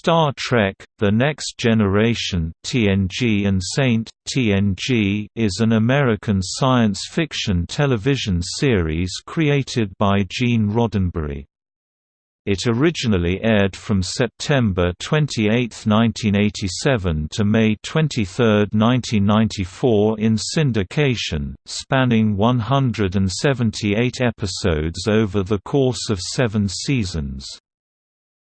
Star Trek – The Next Generation TNG and Saint, TNG is an American science fiction television series created by Gene Roddenberry. It originally aired from September 28, 1987 to May 23, 1994 in syndication, spanning 178 episodes over the course of seven seasons.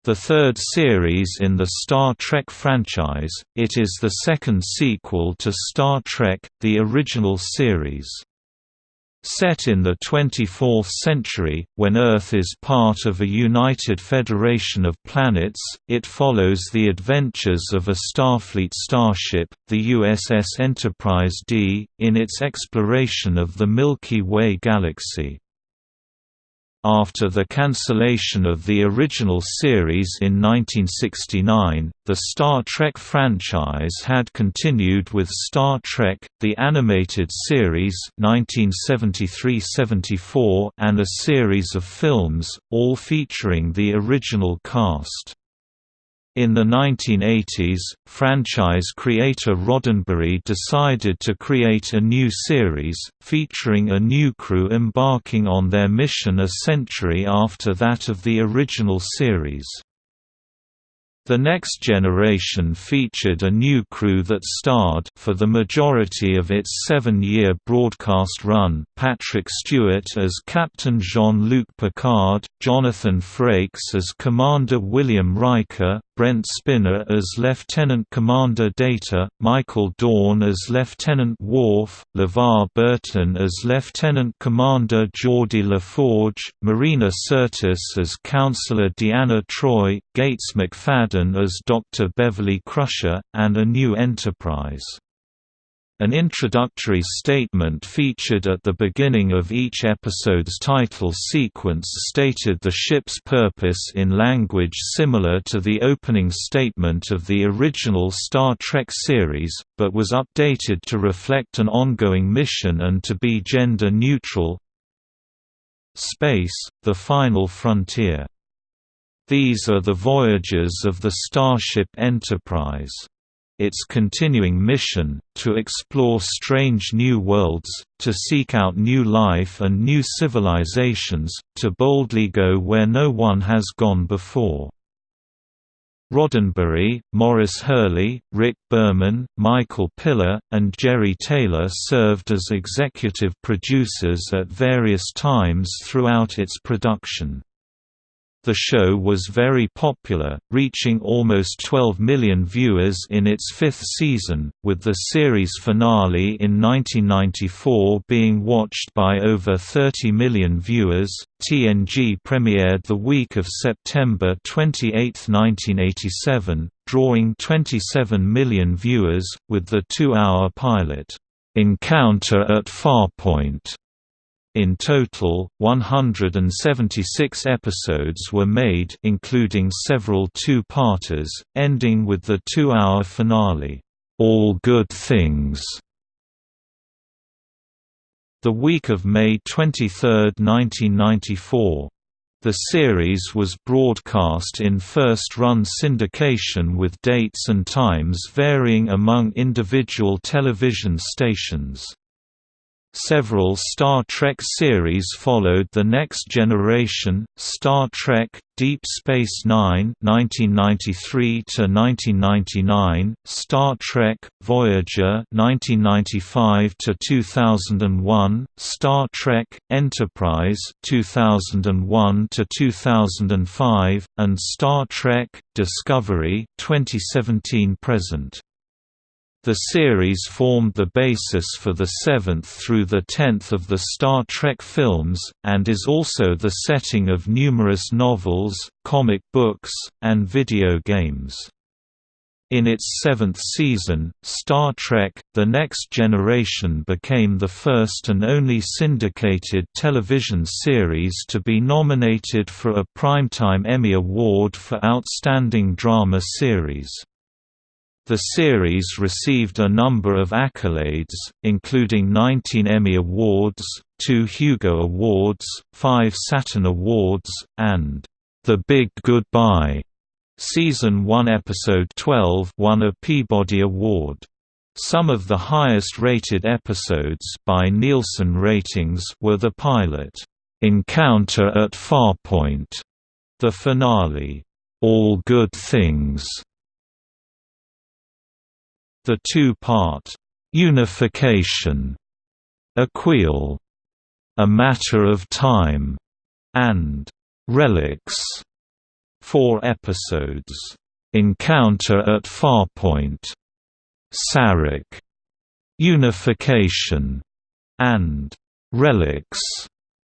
The third series in the Star Trek franchise, it is the second sequel to Star Trek, the original series. Set in the 24th century, when Earth is part of a united federation of planets, it follows the adventures of a Starfleet starship, the USS Enterprise D, in its exploration of the Milky Way galaxy. After the cancellation of the original series in 1969, the Star Trek franchise had continued with Star Trek, the animated series 1973–74 and a series of films, all featuring the original cast. In the 1980s, franchise creator Roddenberry decided to create a new series, featuring a new crew embarking on their mission a century after that of the original series. The Next Generation featured a new crew that starred for the majority of its seven-year broadcast run, Patrick Stewart as Captain Jean-Luc Picard, Jonathan Frakes as Commander William Riker, Brent Spiner as Lieutenant Commander Data, Michael Dorn as Lieutenant Worf, LeVar Burton as Lieutenant Commander Geordi LaForge, Marina Sirtis as Counselor Deanna Troi, Gates McFadden as Dr. Beverly Crusher, and a new Enterprise. An introductory statement featured at the beginning of each episode's title sequence stated the ship's purpose in language similar to the opening statement of the original Star Trek series, but was updated to reflect an ongoing mission and to be gender-neutral. Space, the final frontier. These are the voyages of the Starship Enterprise its continuing mission, to explore strange new worlds, to seek out new life and new civilizations, to boldly go where no one has gone before. Roddenberry, Maurice Hurley, Rick Berman, Michael Piller, and Jeri Taylor served as executive producers at various times throughout its production. The show was very popular, reaching almost 12 million viewers in its fifth season, with the series finale in 1994 being watched by over 30 million viewers. TNG premiered the week of September 28, 1987, drawing 27 million viewers, with the two-hour pilot, Encounter at Farpoint in total, 176 episodes were made including several two-parters, ending with the two-hour finale, "'All Good Things". The week of May 23, 1994. The series was broadcast in first-run syndication with dates and times varying among individual television stations. Several Star Trek series followed The Next Generation, Star Trek, Deep Space Nine (1993–1999), Star Trek, Voyager (1995–2001), Star Trek, Enterprise (2001–2005), and Star Trek, Discovery (2017–present). The series formed the basis for the seventh through the tenth of the Star Trek films, and is also the setting of numerous novels, comic books, and video games. In its seventh season, Star Trek – The Next Generation became the first and only syndicated television series to be nominated for a Primetime Emmy Award for Outstanding Drama Series. The series received a number of accolades, including 19 Emmy Awards, two Hugo Awards, five Saturn Awards, and "'The Big Goodbye' Season 1 Episode 12 won a Peabody Award. Some of the highest-rated episodes by Nielsen ratings were the pilot, "'Encounter at Farpoint", the finale, "'All Good Things", the two-part, "'Unification", "'Aquiel", "'A Matter of Time", and "'Relics", four episodes, "'Encounter at Farpoint", Sarek, Unification, and Relics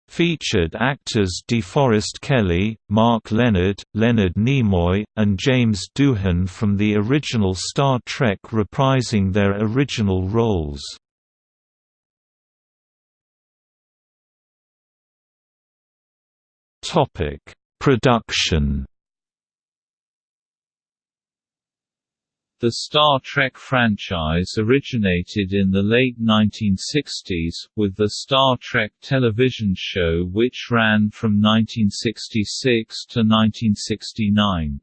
featured actors DeForest Kelley, Mark Lenard, Leonard Nimoy, and James Doohan from the original Star Trek reprising their original roles. Production The Star Trek franchise originated in the late 1960s, with the Star Trek television show which ran from 1966 to 1969.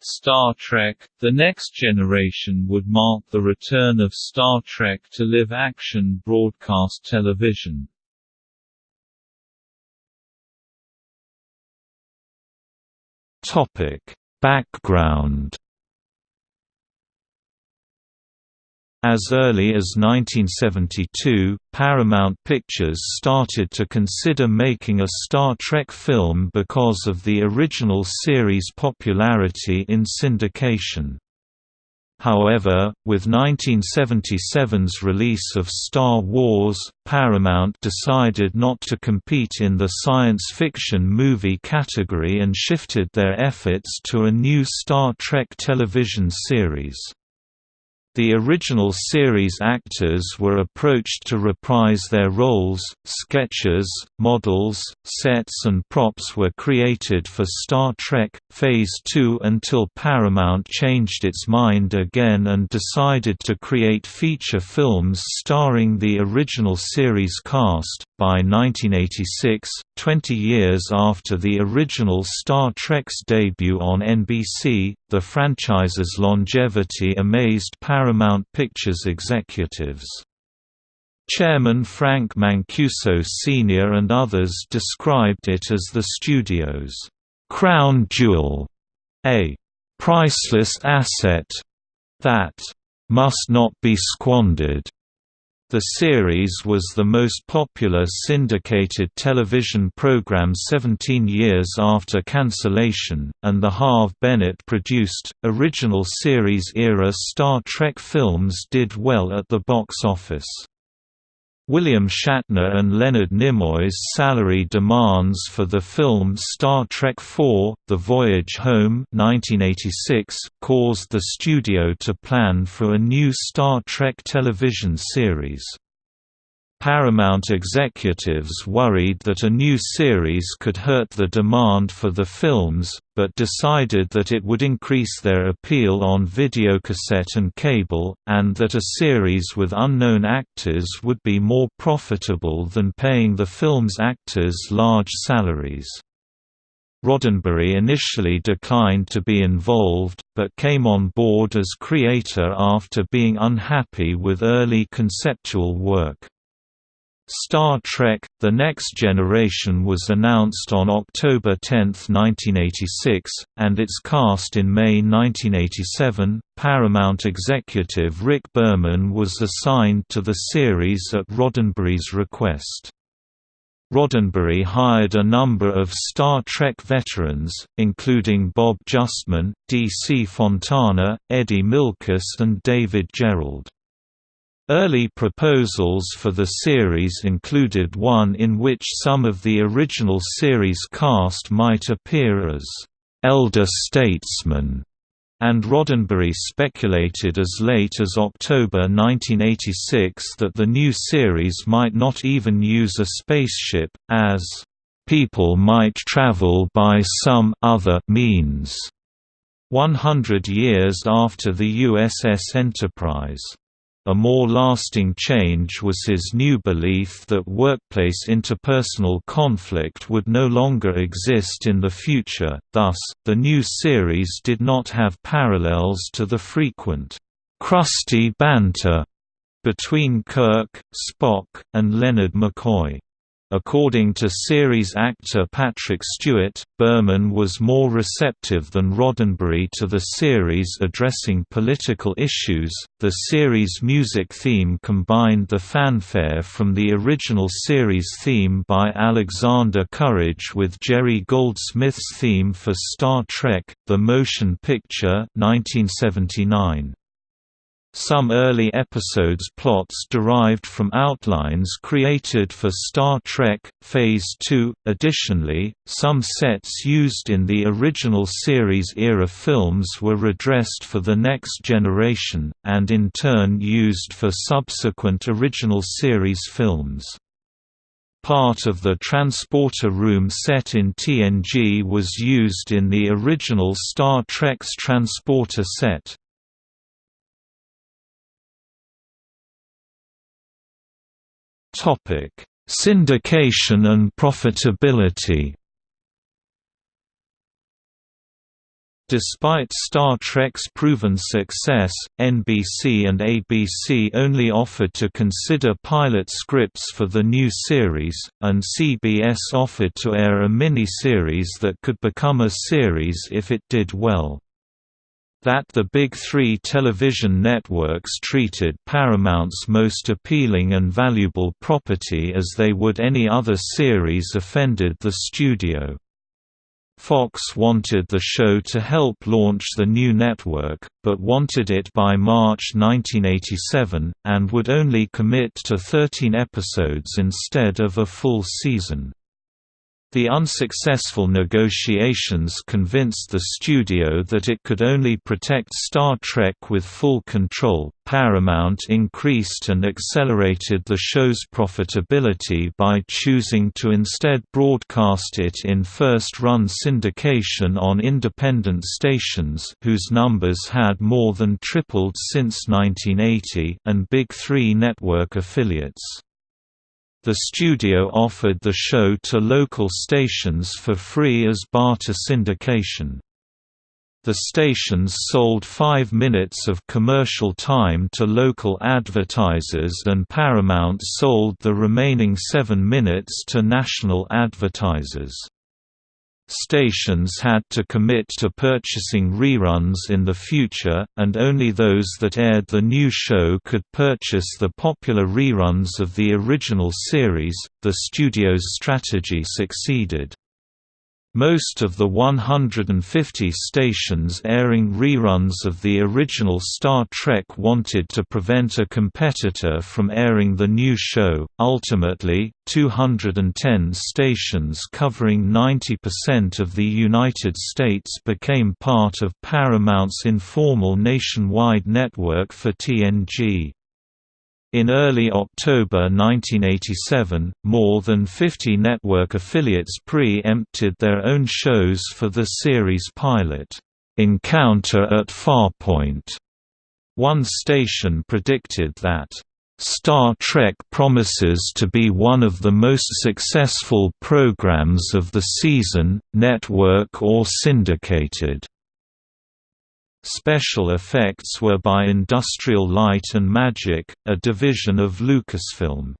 Star Trek – The Next Generation would mark the return of Star Trek to live-action broadcast television. Background As early as 1972, Paramount Pictures started to consider making a Star Trek film because of the original series' popularity in syndication. However, with 1977's release of Star Wars, Paramount decided not to compete in the science fiction movie category and shifted their efforts to a new Star Trek television series. The original series actors were approached to reprise their roles, sketches, models, sets and props were created for Star Trek, Phase 2 until Paramount changed its mind again and decided to create feature films starring the original series cast. By 1986, 20 years after the original Star Trek's debut on NBC, the franchise's longevity amazed Paramount Pictures executives. Chairman Frank Mancuso Sr. and others described it as the studio's crown jewel, a priceless asset that must not be squandered. The series was the most popular syndicated television program 17 years after cancellation, and the Harve Bennett-produced, original series-era Star Trek films did well at the box office. William Shatner and Leonard Nimoy's salary demands for the film Star Trek IV – The Voyage Home 1986 caused the studio to plan for a new Star Trek television series. Paramount executives worried that a new series could hurt the demand for the films, but decided that it would increase their appeal on videocassette and cable, and that a series with unknown actors would be more profitable than paying the film's actors large salaries. Roddenberry initially declined to be involved, but came on board as creator after being unhappy with early conceptual work. Star Trek – The Next Generation was announced on October 10, 1986, and its cast in May 1987. Paramount executive Rick Berman was assigned to the series at Roddenberry's request. Roddenberry hired a number of Star Trek veterans, including Bob Justman, D. C. Fontana, Eddie Milkis and David Gerrold. Early proposals for the series included one in which some of the original series cast might appear as elder statesmen, and Roddenberry speculated as late as October 1986 that the new series might not even use a spaceship, as people might travel by some other means. 100 years after the USS Enterprise A more lasting change was his new belief that workplace interpersonal conflict would no longer exist in the future, thus, the new series did not have parallels to the frequent, crusty banter between Kirk, Spock, and Leonard McCoy. According to series actor Patrick Stewart, Berman was more receptive than Roddenberry to the series addressing political issues. The series' music theme combined the fanfare from the original series theme by Alexander Courage with Jerry Goldsmith's theme for Star Trek: The Motion Picture, 1979. Some early episodes' plots derived from outlines created for Star Trek, Phase II. Additionally, some sets used in the original series-era films were redressed for The Next Generation, and in turn used for subsequent original series films. Part of the transporter room set in TNG was used in the original Star Trek's transporter set. Syndication and profitability. Despite Star Trek's proven success, NBC and ABC only offered to consider pilot scripts for the new series, and CBS offered to air a mini-series that could become a series if it did well that the Big Three television networks treated Paramount's most appealing and valuable property as they would any other series offended the studio. Fox wanted the show to help launch the new network, but wanted it by March 1987, and would only commit to 13 episodes instead of a full season. The unsuccessful negotiations convinced the studio that it could only protect Star Trek with full control. Paramount increased and accelerated the show's profitability by choosing to instead broadcast it in first-run syndication on independent stations whose numbers had more than tripled since 1980 and Big Three network affiliates. The studio offered the show to local stations for free as barter syndication. The stations sold five minutes of commercial time to local advertisers and Paramount sold the remaining seven minutes to national advertisers. Stations had to commit to purchasing reruns in the future, and only those that aired the new show could purchase the popular reruns of the original series. The studio's strategy succeeded. Most of the 150 stations airing reruns of the original Star Trek wanted to prevent a competitor from airing the new show. Ultimately, 210 stations covering 90% of the United States became part of Paramount's informal nationwide network for TNG. In early October 1987, more than 50 network affiliates pre-empted their own shows for the series pilot, "'Encounter at Farpoint". One station predicted that, "'Star Trek promises to be one of the most successful programs of the season, network or syndicated'. Special effects were by Industrial Light and Magic, a division of Lucasfilm.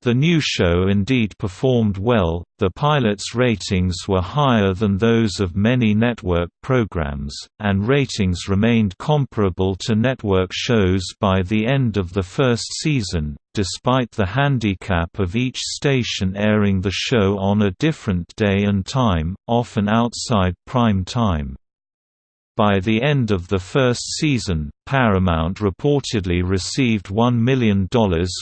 The new show indeed performed well, the pilot's ratings were higher than those of many network programs, and ratings remained comparable to network shows by the end of the first season, despite the handicap of each station airing the show on a different day and time, often outside prime time. By the end of the first season, Paramount reportedly received $1 million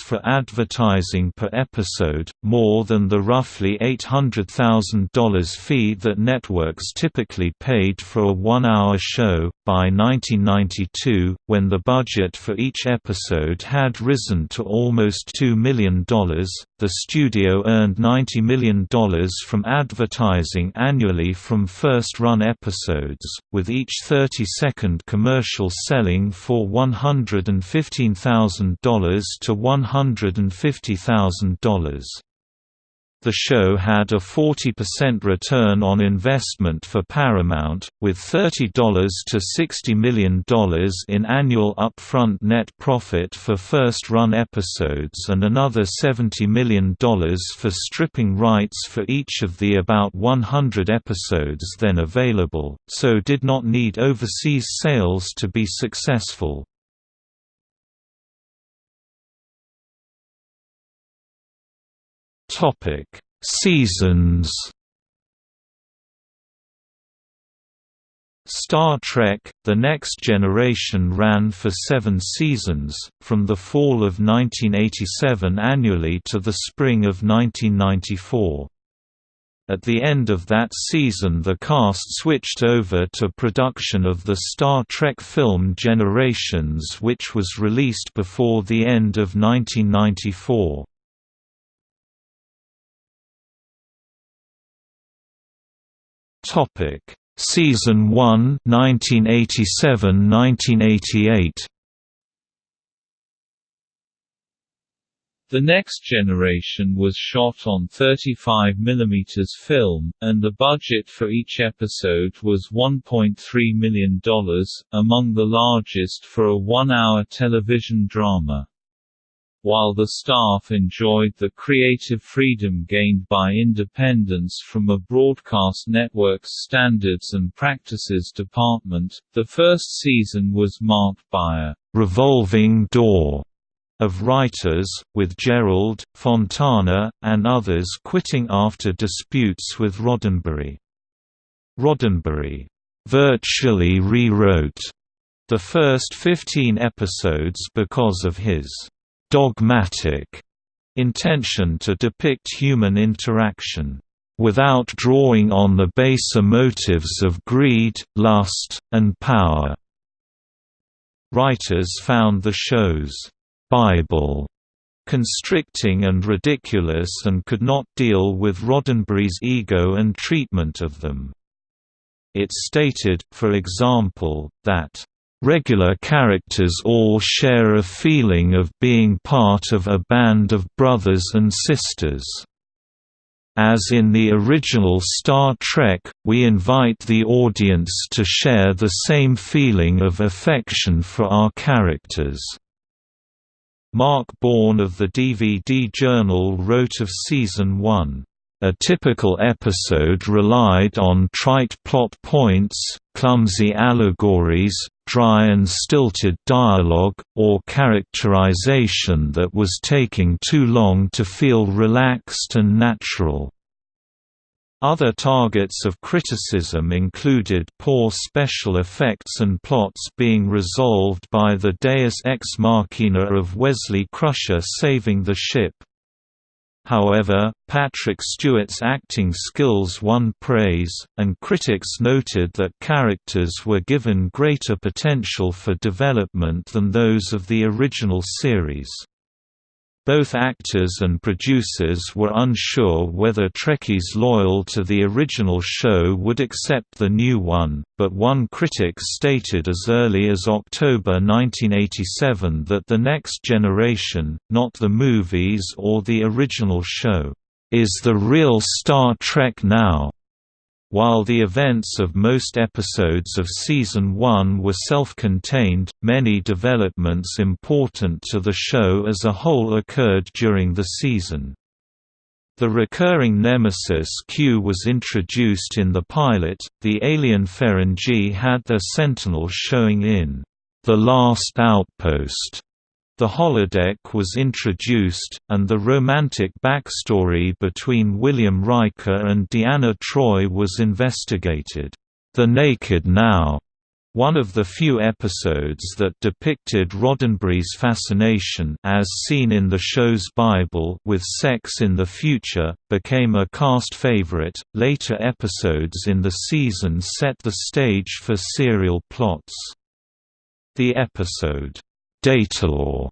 for advertising per episode, more than the roughly $800,000 fee that networks typically paid for a one-hour show. By 1992, when the budget for each episode had risen to almost $2 million, the studio earned $90 million from advertising annually from first-run episodes, with each 30-second commercial selling for $115,000 to $150,000. The show had a 40% return on investment for Paramount, with $30 to $60 million in annual upfront net profit for first-run episodes and another $70 million for stripping rights for each of the about 100 episodes then available, so did not need overseas sales to be successful. Topic: Seasons. Star Trek – The Next Generation ran for seven seasons, from the fall of 1987 annually to the spring of 1994. At the end of that season the cast switched over to production of the Star Trek film Generations which was released before the end of 1994. Topic: Season 1, 1987–1988. The Next Generation was shot on 35 mm film, and the budget for each episode was $1.3 million, among the largest for a one-hour television drama. While the staff enjoyed the creative freedom gained by independence from a broadcast network's standards and practices department, the first season was marked by a «revolving door» of writers, with Gerrold, Fontana, and others quitting after disputes with Roddenberry. Roddenberry virtually rewrote the first 15 episodes because of his dogmatic intention to depict human interaction without drawing on the baser motives of greed, lust, and power. Writers found the show's Bible constricting and ridiculous and could not deal with Roddenberry's ego and treatment of them. It stated, for example, that Regular characters all share a feeling of being part of a band of brothers and sisters. As in the original Star Trek, we invite the audience to share the same feeling of affection for our characters. Mark Bourne of the DVD Journal wrote of Season 1, a typical episode relied on trite plot points, clumsy allegories, dry and stilted dialogue, or characterization that was taking too long to feel relaxed and natural. Other targets of criticism included poor special effects and plots being resolved by the deus ex machina of Wesley Crusher saving the ship. However, Patrick Stewart's acting skills won praise, and critics noted that characters were given greater potential for development than those of the original series. Both actors and producers were unsure whether Trekkies loyal to the original show would accept the new one, but one critic stated as early as October 1987 that The Next Generation, not the movies or the original show, is the real Star Trek now. While the events of most episodes of Season 1 were self-contained, many developments important to the show as a whole occurred during the season. The recurring nemesis Q was introduced in the pilot, the alien Ferengi had their sentinels showing in The Last Outpost, the holodeck was introduced, and the romantic backstory between William Riker and Deanna Troi was investigated. The Naked Now, one of the few episodes that depicted Roddenberry's fascination as seen in the show's Bible with sex in the future, became a cast favorite. Later episodes in the season set the stage for serial plots. The episode, Datalore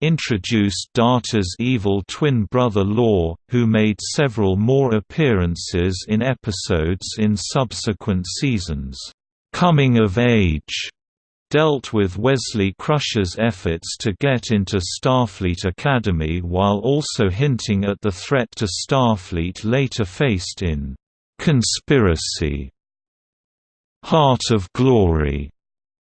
introduced Data's evil twin brother Lore, who made several more appearances in episodes in subsequent seasons. Coming of Age dealt with Wesley Crusher's efforts to get into Starfleet Academy while also hinting at the threat to Starfleet later faced in "'Conspiracy' Heart of Glory'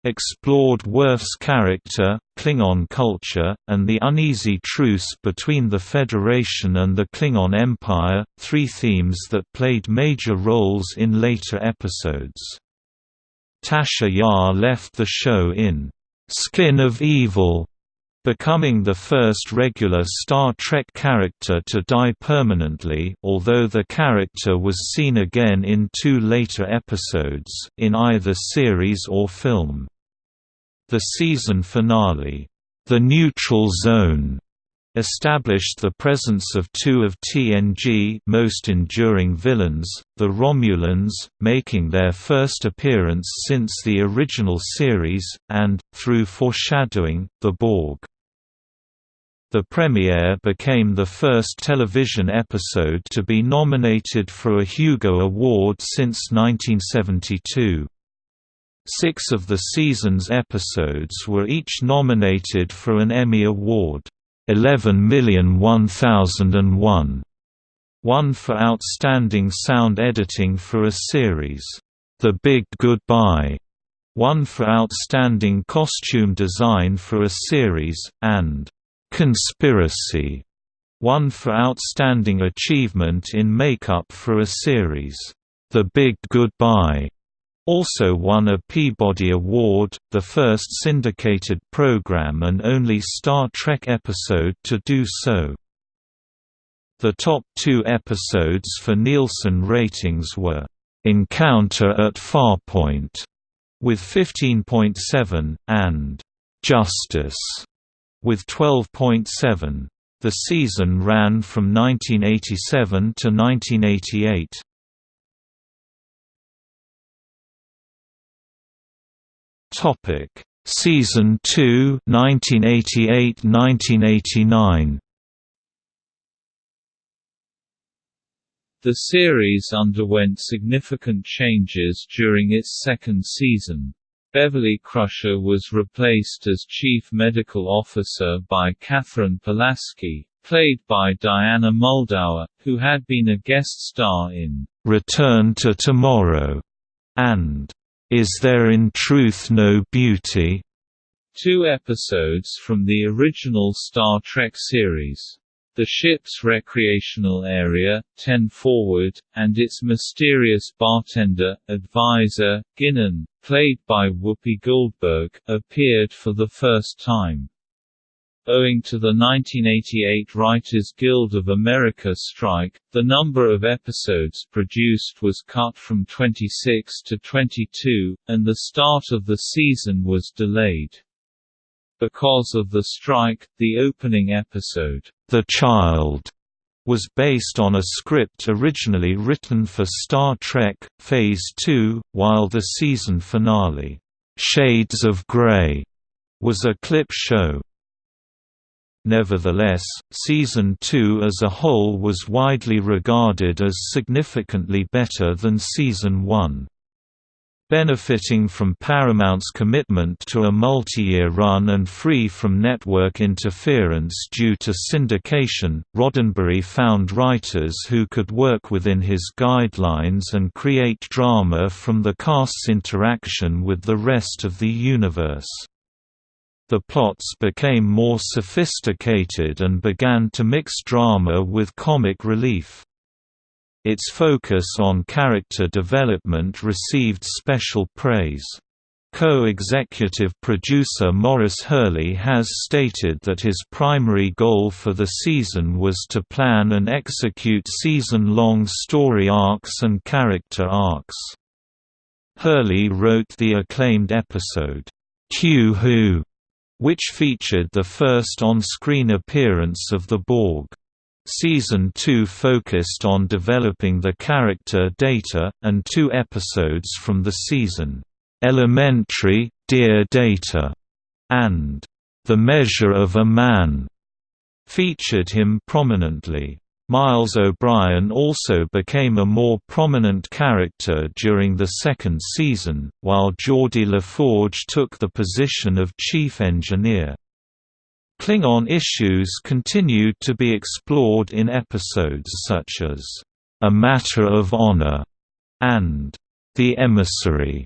explored Worf's character, Klingon culture, and the uneasy truce between the Federation and the Klingon Empire, three themes that played major roles in later episodes. Tasha Yar left the show in "'Skin of Evil' becoming the first regular Star Trek character to die permanently although the character was seen again in two later episodes, in either series or film. The season finale, The Neutral Zone, established the presence of two of TNG most enduring villains, the Romulans, making their first appearance since the original series, and, through foreshadowing, the Borg. The premiere became the first television episode to be nominated for a Hugo Award since 1972. Six of the season's episodes were each nominated for an Emmy Award. 11,000,001 one for Outstanding Sound Editing for a Series, The Big Goodbye, one for Outstanding Costume Design for a Series, and Conspiracy, one for Outstanding Achievement in Makeup for a Series, The Big Goodbye also won a Peabody Award, the first syndicated program and only Star Trek episode to do so. The top two episodes for Nielsen ratings were, "'Encounter at Farpoint' with 15.7, and "'Justice' with 12.7. The season ran from 1987 to 1988. Topic: Season 2, 1988-1989. The series underwent significant changes during its second season. Beverly Crusher was replaced as Chief Medical Officer by Katherine Pulaski, played by Diana Muldaur, who had been a guest star in Return to Tomorrow and is There in Truth No Beauty? Two episodes from the original Star Trek series. The ship's recreational area, 10 Forward, and its mysterious bartender, advisor, Guinan, played by Whoopi Goldberg, appeared for the first time. Owing to the 1988 Writers Guild of America strike, the number of episodes produced was cut from 26 to 22, and the start of the season was delayed. Because of the strike, the opening episode, The Child, was based on a script originally written for Star Trek, Phase 2, while the season finale, Shades of Grey, was a clip show. Nevertheless, Season 2 as a whole was widely regarded as significantly better than Season 1. Benefiting from Paramount's commitment to a multi-year run and free from network interference due to syndication, Roddenberry found writers who could work within his guidelines and create drama from the cast's interaction with the rest of the universe. The plots became more sophisticated and began to mix drama with comic relief. Its focus on character development received special praise. Co-executive producer Maurice Hurley has stated that his primary goal for the season was to plan and execute season-long story arcs and character arcs. Hurley wrote the acclaimed episode, Q Who, which featured the first on-screen appearance of the Borg. Season 2 focused on developing the character Data, and two episodes from the season, "'Elementary, Dear Data' and "'The Measure of a Man' featured him prominently. Miles O'Brien also became a more prominent character during the second season, while Geordi LaForge took the position of chief engineer. Klingon issues continued to be explored in episodes such as, "'A Matter of Honor' and "'The Emissary'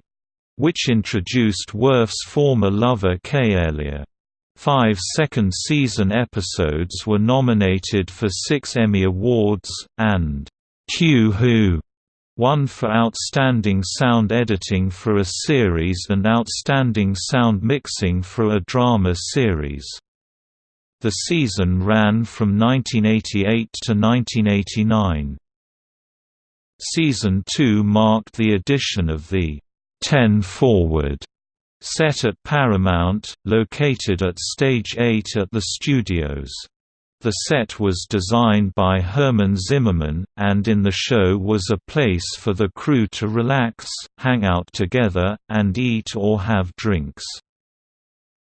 which introduced Worf's former lover Kay K'Ehleyr. Five second-season episodes were nominated for six Emmy Awards, and Q Who won for Outstanding Sound Editing for a Series and Outstanding Sound Mixing for a Drama Series. The season ran from 1988 to 1989. Season 2 marked the addition of the 10 Forward set at Paramount, located at Stage 8 at the studios. The set was designed by Herman Zimmerman, and in the show was a place for the crew to relax, hang out together, and eat or have drinks.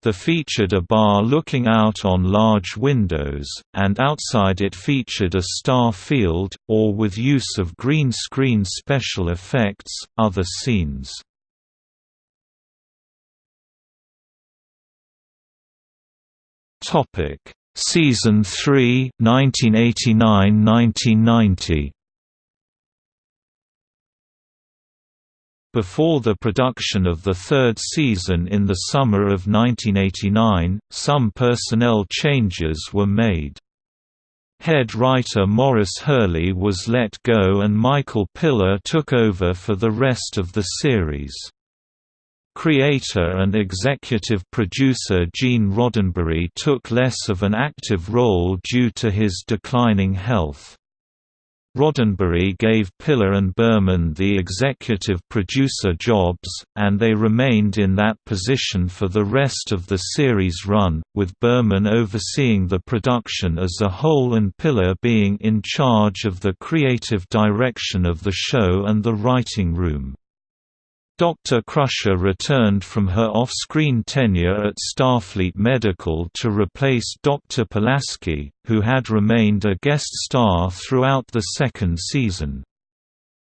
The featured a bar looking out on large windows, and outside it featured a star field, or with use of green screen special effects, other scenes. Topic: Season 3, 1989–1990. Before the production of the third season in the summer of 1989, some personnel changes were made. Head writer Maurice Hurley was let go and Michael Piller took over for the rest of the series. Creator and executive producer Gene Roddenberry took less of an active role due to his declining health. Roddenberry gave Piller and Berman the executive producer jobs, and they remained in that position for the rest of the series run, with Berman overseeing the production as a whole and Piller being in charge of the creative direction of the show and the writing room. Dr. Crusher returned from her off-screen tenure at Starfleet Medical to replace Dr. Pulaski, who had remained a guest star throughout the second season.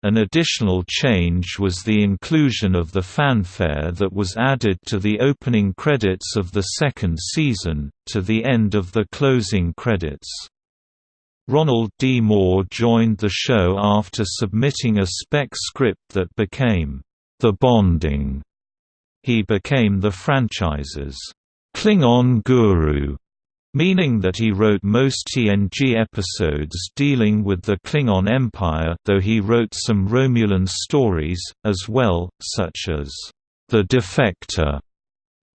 An additional change was the inclusion of the fanfare that was added to the opening credits of the second season, to the end of the closing credits. Ronald D. Moore joined the show after submitting a spec script that became the Bonding. He became the franchise's Klingon guru, meaning that he wrote most TNG episodes dealing with the Klingon Empire though he wrote some Romulan stories, as well, such as The Defector.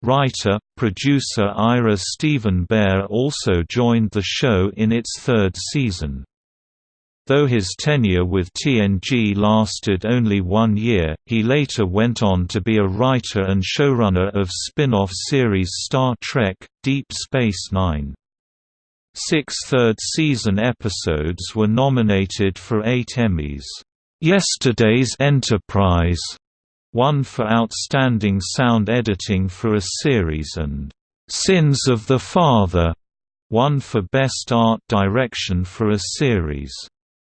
Writer, producer Ira Steven Behr also joined the show in its third season. Though his tenure with TNG lasted only one year, he later went on to be a writer and showrunner of spin-off series Star Trek, Deep Space Nine. Six third-season episodes were nominated for eight Emmys. Yesterday's Enterprise won for Outstanding Sound Editing for a Series and Sins of the Father won for Best Art Direction for a Series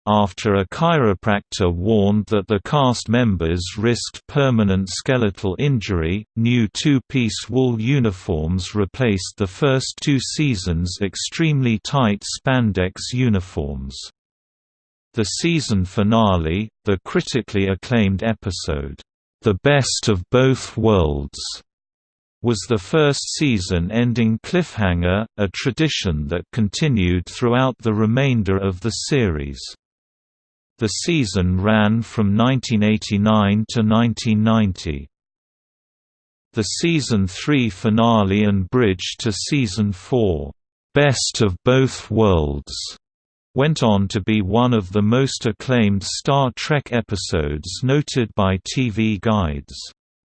after a chiropractor warned that the cast members risked permanent skeletal injury, new two-piece wool uniforms replaced the first two seasons' extremely tight spandex uniforms. The season finale, the critically acclaimed episode, "'The Best of Both Worlds' was the first season-ending cliffhanger, a tradition that continued throughout the remainder of the series. The season ran from 1989 to 1990. The season 3 finale and bridge to season 4, Best of Both Worlds, went on to be one of the most acclaimed Star Trek episodes noted by TV Guide's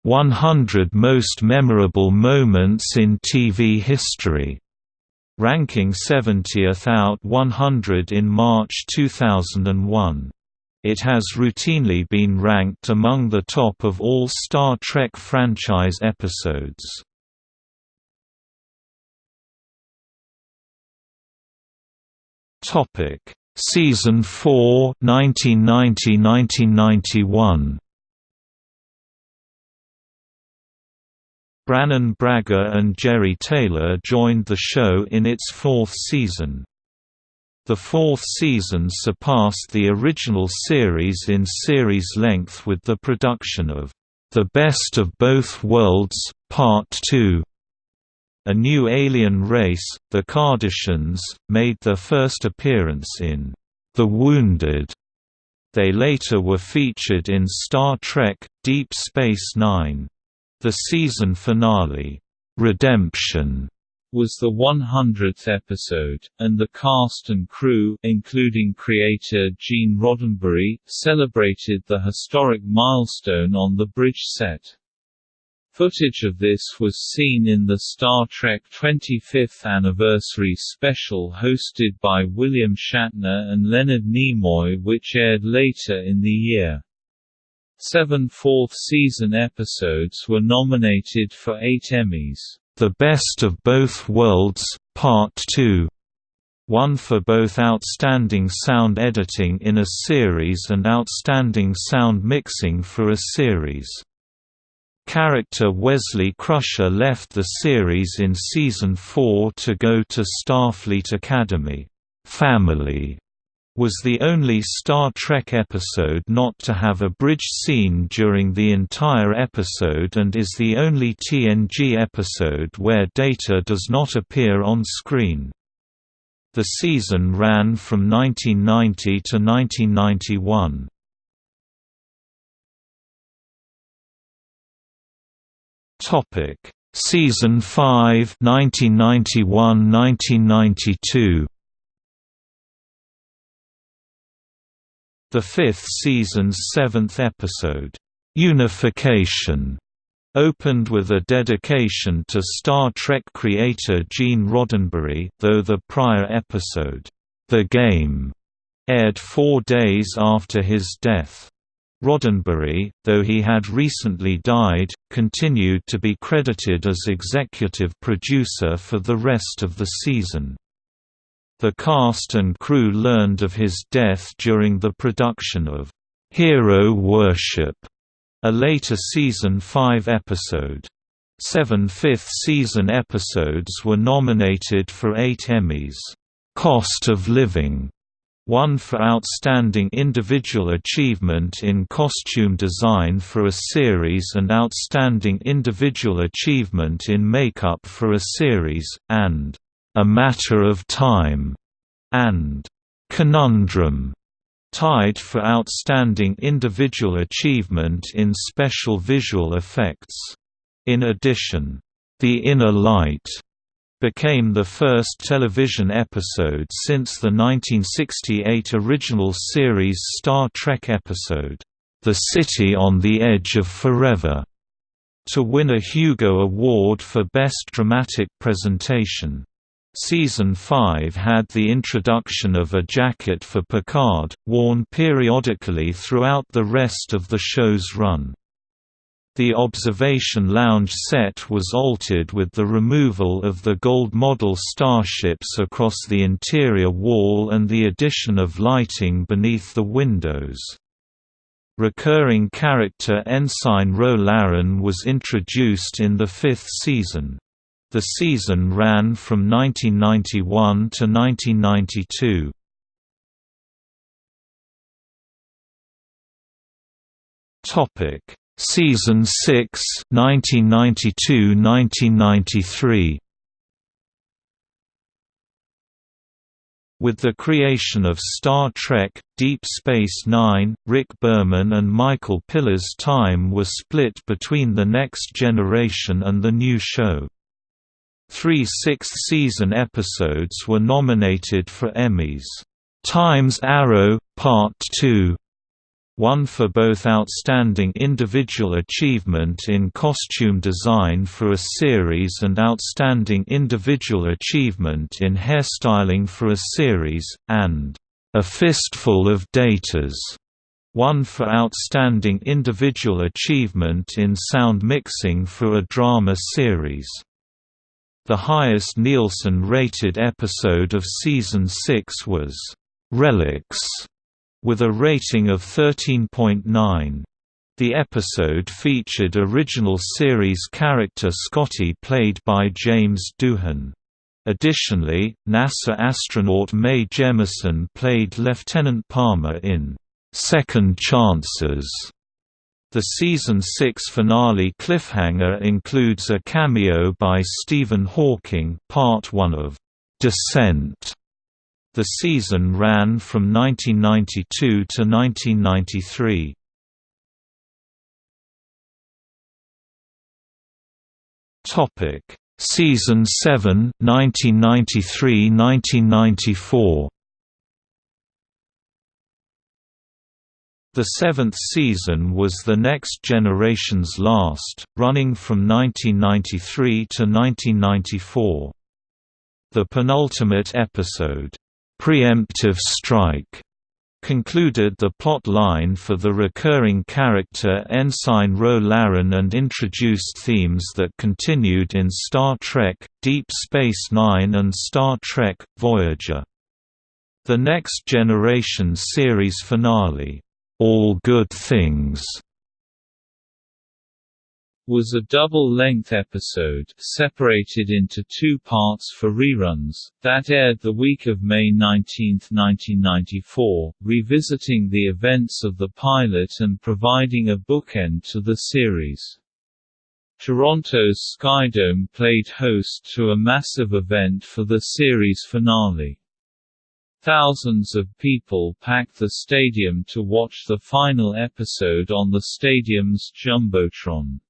100 Most Memorable Moments in TV History, ranking 70th out 100 in March 2001. It has routinely been ranked among the top of all Star Trek franchise episodes. Topic: Season 4 1990–1991 Brannon Braga and Jeri Taylor joined the show in its fourth season. The fourth season surpassed the original series in series length with the production of The Best of Both Worlds, Part 2. A new alien race, the Cardassians, made their first appearance in The Wounded. They later were featured in Star Trek – Deep Space Nine. The season finale, "'Redemption' was the 100th episode, and the cast and crew including creator Gene Roddenberry celebrated the historic milestone on the bridge set. Footage of this was seen in the Star Trek 25th Anniversary special hosted by William Shatner and Leonard Nimoy which aired later in the year. Seven fourth-season episodes were nominated for eight Emmys. The Best of Both Worlds, Part 2 won for both Outstanding Sound Editing in a Series and Outstanding Sound Mixing for a Series. Character Wesley Crusher left the series in Season 4 to go to Starfleet Academy. Family was the only Star Trek episode not to have a bridge scene during the entire episode and is the only TNG episode where Data does not appear on screen. The season ran from 1990 to 1991. Topic: Season 5 1991-1992 The fifth season's seventh episode, "'Unification' opened with a dedication to Star Trek creator Gene Roddenberry though the prior episode, "'The Game' aired four days after his death. Roddenberry, though he had recently died, continued to be credited as executive producer for the rest of the season. The cast and crew learned of his death during the production of Hero Worship, a later season 5 episode. Seven fifth-season episodes were nominated for eight Emmys. Cost of Living won for Outstanding Individual Achievement in Costume Design for a Series and Outstanding Individual Achievement in Makeup for a Series, and a Matter of Time, and Conundrum, tied for Outstanding Individual Achievement in Special Visual Effects. In addition, The Inner Light became the first television episode since the 1968 original series Star Trek episode, The City on the Edge of Forever, to win a Hugo Award for Best Dramatic Presentation. Season 5 had the introduction of a jacket for Picard, worn periodically throughout the rest of the show's run. The observation lounge set was altered with the removal of the gold model starships across the interior wall and the addition of lighting beneath the windows. Recurring character Ensign Ro Laren was introduced in the fifth season. The season ran from 1991 to 1992. Topic: Season 6, 1992–1993. With the creation of Star Trek, Deep Space Nine, Rick Berman and Michael Piller's time was split between The Next Generation and the new show. Three sixth-season episodes were nominated for Emmys. Times Arrow, Part 2 won for both Outstanding Individual Achievement in Costume Design for a Series and Outstanding Individual Achievement in Hairstyling for a Series, and A Fistful of Datas, won for Outstanding Individual Achievement in Sound Mixing for a Drama Series. The highest Nielsen-rated episode of Season 6 was, Relics, with a rating of 13.9. The episode featured original series character Scotty played by James Doohan. Additionally, NASA astronaut Mae Jemison played Lieutenant Palmer in Second Chances. The season 6 finale cliffhanger includes a cameo by Stephen Hawking, part 1 of Descent. The season ran from 1992 to 1993. Topic: Season 7, 1993–1994. The seventh season was the Next Generation's last, running from 1993 to 1994. The penultimate episode, "'Preemptive Strike' concluded the plot line for the recurring character Ensign Ro Laren and introduced themes that continued in Star Trek, Deep Space Nine and Star Trek, Voyager. The Next Generation series finale, All Good Things was a double-length episode separated into two parts for reruns, that aired the week of May 19, 1994, revisiting the events of the pilot and providing a bookend to the series. Toronto's Skydome played host to a massive event for the series finale. Thousands of people packed the stadium to watch the final episode on the stadium's Jumbotron.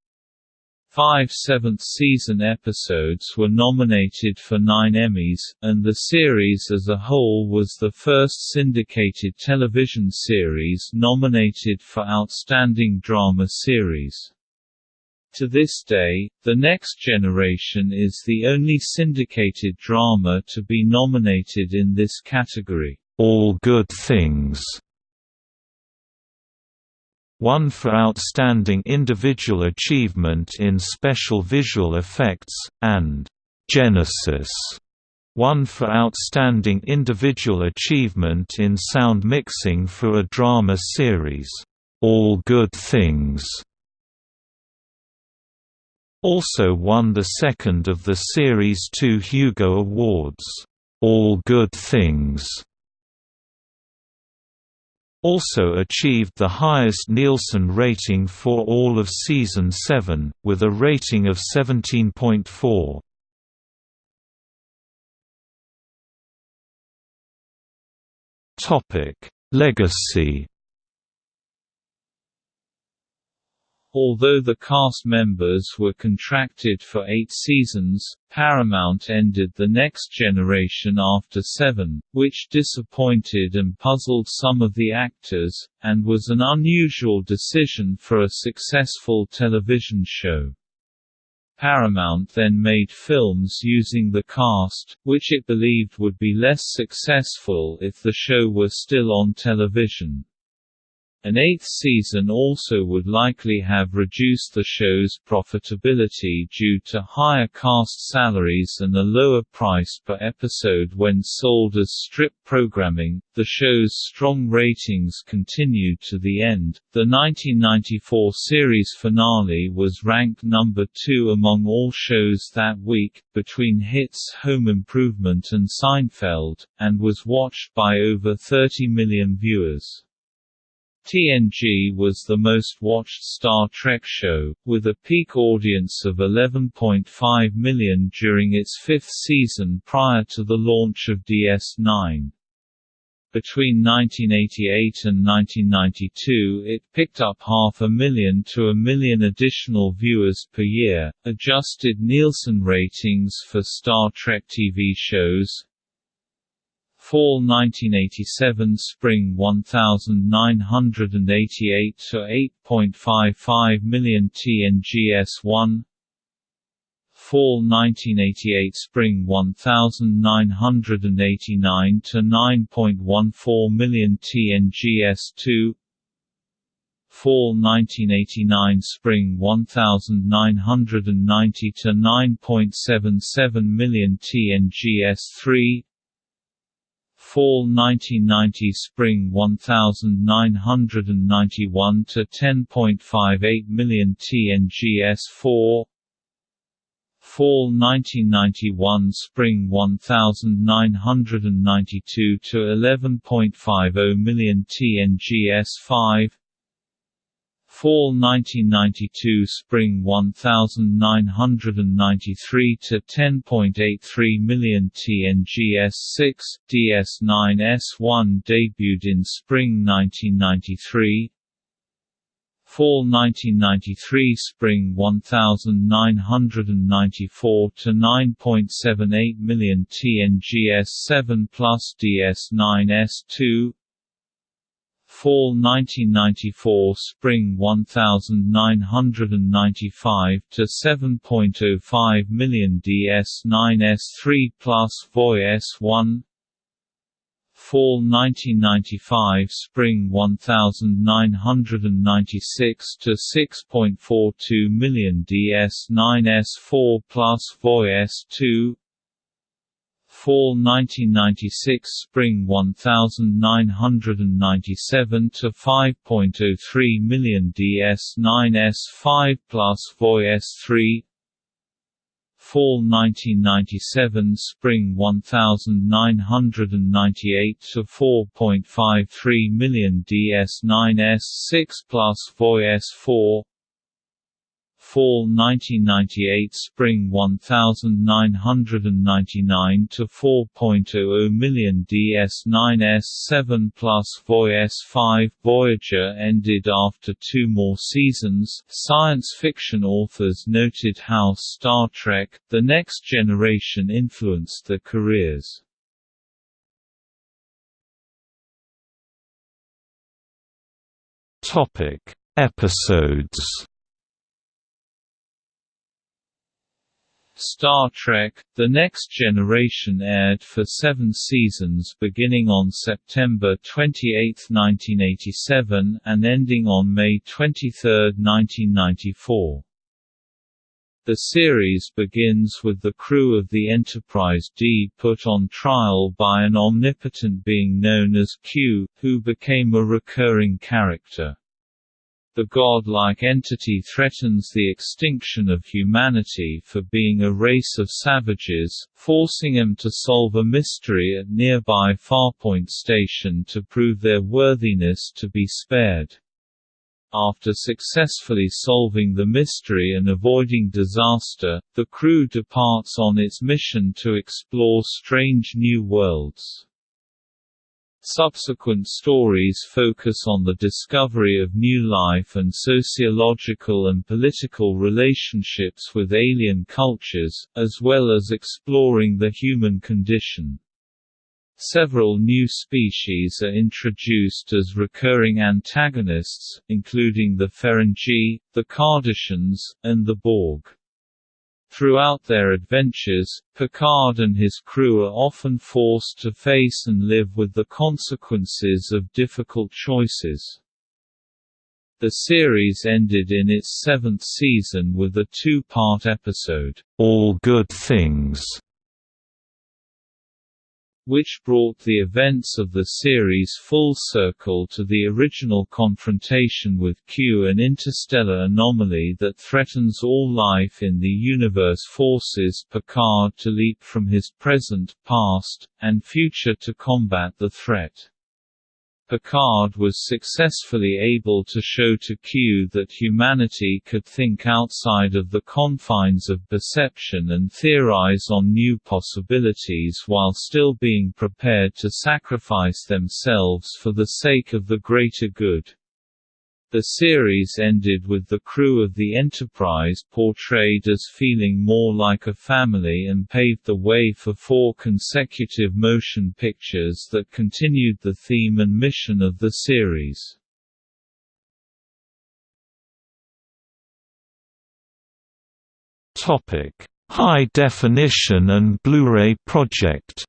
Five seventh-season episodes were nominated for nine Emmys, and the series as a whole was the first syndicated television series nominated for Outstanding Drama Series. To this day, The Next Generation is the only syndicated drama to be nominated in this category. All Good Things won for outstanding individual achievement in special visual effects, and Genesis, won for outstanding individual achievement in sound mixing for a drama series, All Good Things. Also won the second of the series' two Hugo Awards, All Good Things also achieved the highest Nielsen rating for all of Season 7, with a rating of 17.4. Topic: Legacy Although the cast members were contracted for eight seasons, Paramount ended The Next Generation after seven, which disappointed and puzzled some of the actors, and was an unusual decision for a successful television show. Paramount then made films using the cast, which it believed would be less successful if the show were still on television. An eighth season also would likely have reduced the show's profitability due to higher cast salaries and a lower price per episode when sold as strip programming. The show's strong ratings continued to the end. The 1994 series finale was ranked number 2 among all shows that week, between hits Home Improvement and Seinfeld, and was watched by over 30 million viewers. TNG was the most watched Star Trek show, with a peak audience of 11.5 million during its fifth season prior to the launch of DS9. Between 1988 and 1992 it picked up half a million to a million additional viewers per year. Adjusted Nielsen ratings for Star Trek TV shows Fall 1987 Spring 1988 to 8.55 million TNGS1 Fall 1988 Spring 1989 to 9.14 million TNGS2 Fall 1989 Spring 1990 to 9.77 million TNGS3 Fall 1990 Spring 1991 to 10.58 million TNGS4 Fall 1991 Spring 1992 to 11.50 million TNGS5 Fall 1992 Spring 1993 to 10.83 million TNGS6 DS9S1 debuted in Spring 1993 Fall 1993 Spring 1994 to 9.78 million TNGS7 plus DS9S2 Fall 1994 Spring 1995 to 7.05 million DS9S3 plus VOI S1 Fall 1995 Spring 1996 to 6.42 million DS9S4 plus VOI S2 Fall 1996 Spring 1997 to 5.03 million DS9S5 plus VOI S3 Fall 1997 Spring 1998 to 4.53 million DS9S6 plus VOI S4 Fall 1998 Spring 1999 to 4.00 million DS9S7 plus VOI S5 Voyager ended after two more seasons. Science fiction authors noted how Star Trek The Next Generation influenced their careers. Topic Episodes Star Trek – The Next Generation aired for seven seasons beginning on September 28, 1987, and ending on May 23, 1994. The series begins with the crew of the Enterprise D put on trial by an omnipotent being known as Q, who became a recurring character. The god-like entity threatens the extinction of humanity for being a race of savages, forcing them to solve a mystery at nearby Farpoint Station to prove their worthiness to be spared. After successfully solving the mystery and avoiding disaster, the crew departs on its mission to explore strange new worlds. Subsequent stories focus on the discovery of new life and sociological and political relationships with alien cultures, as well as exploring the human condition. Several new species are introduced as recurring antagonists, including the Ferengi, the Cardassians, and the Borg. Throughout their adventures, Picard and his crew are often forced to face and live with the consequences of difficult choices. The series ended in its seventh season with a two-part episode, All Good Things, which brought the events of the series full circle to the original confrontation with Q an interstellar anomaly that threatens all life in the universe forces Picard to leap from his present, past, and future to combat the threat. Picard was successfully able to show to Q that humanity could think outside of the confines of perception and theorize on new possibilities while still being prepared to sacrifice themselves for the sake of the greater good. The series ended with the crew of the Enterprise portrayed as feeling more like a family and paved the way for four consecutive motion pictures that continued the theme and mission of the series. High definition and Blu-ray project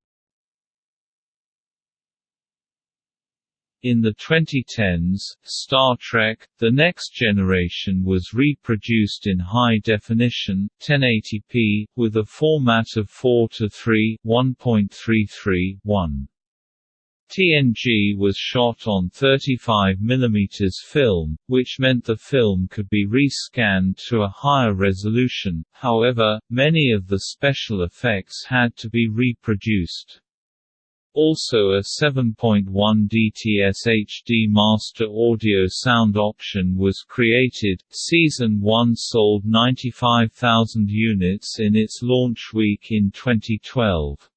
In the 2010s, Star Trek – The Next Generation was reproduced in high definition 1080p, with a format of 4 to 3 1.33, 1. TNG was shot on 35mm film, which meant the film could be rescanned to a higher resolution, however, many of the special effects had to be reproduced. Also a 7.1 DTS HD master audio sound option was created. Season 1 sold 95,000 units in its launch week in 2012.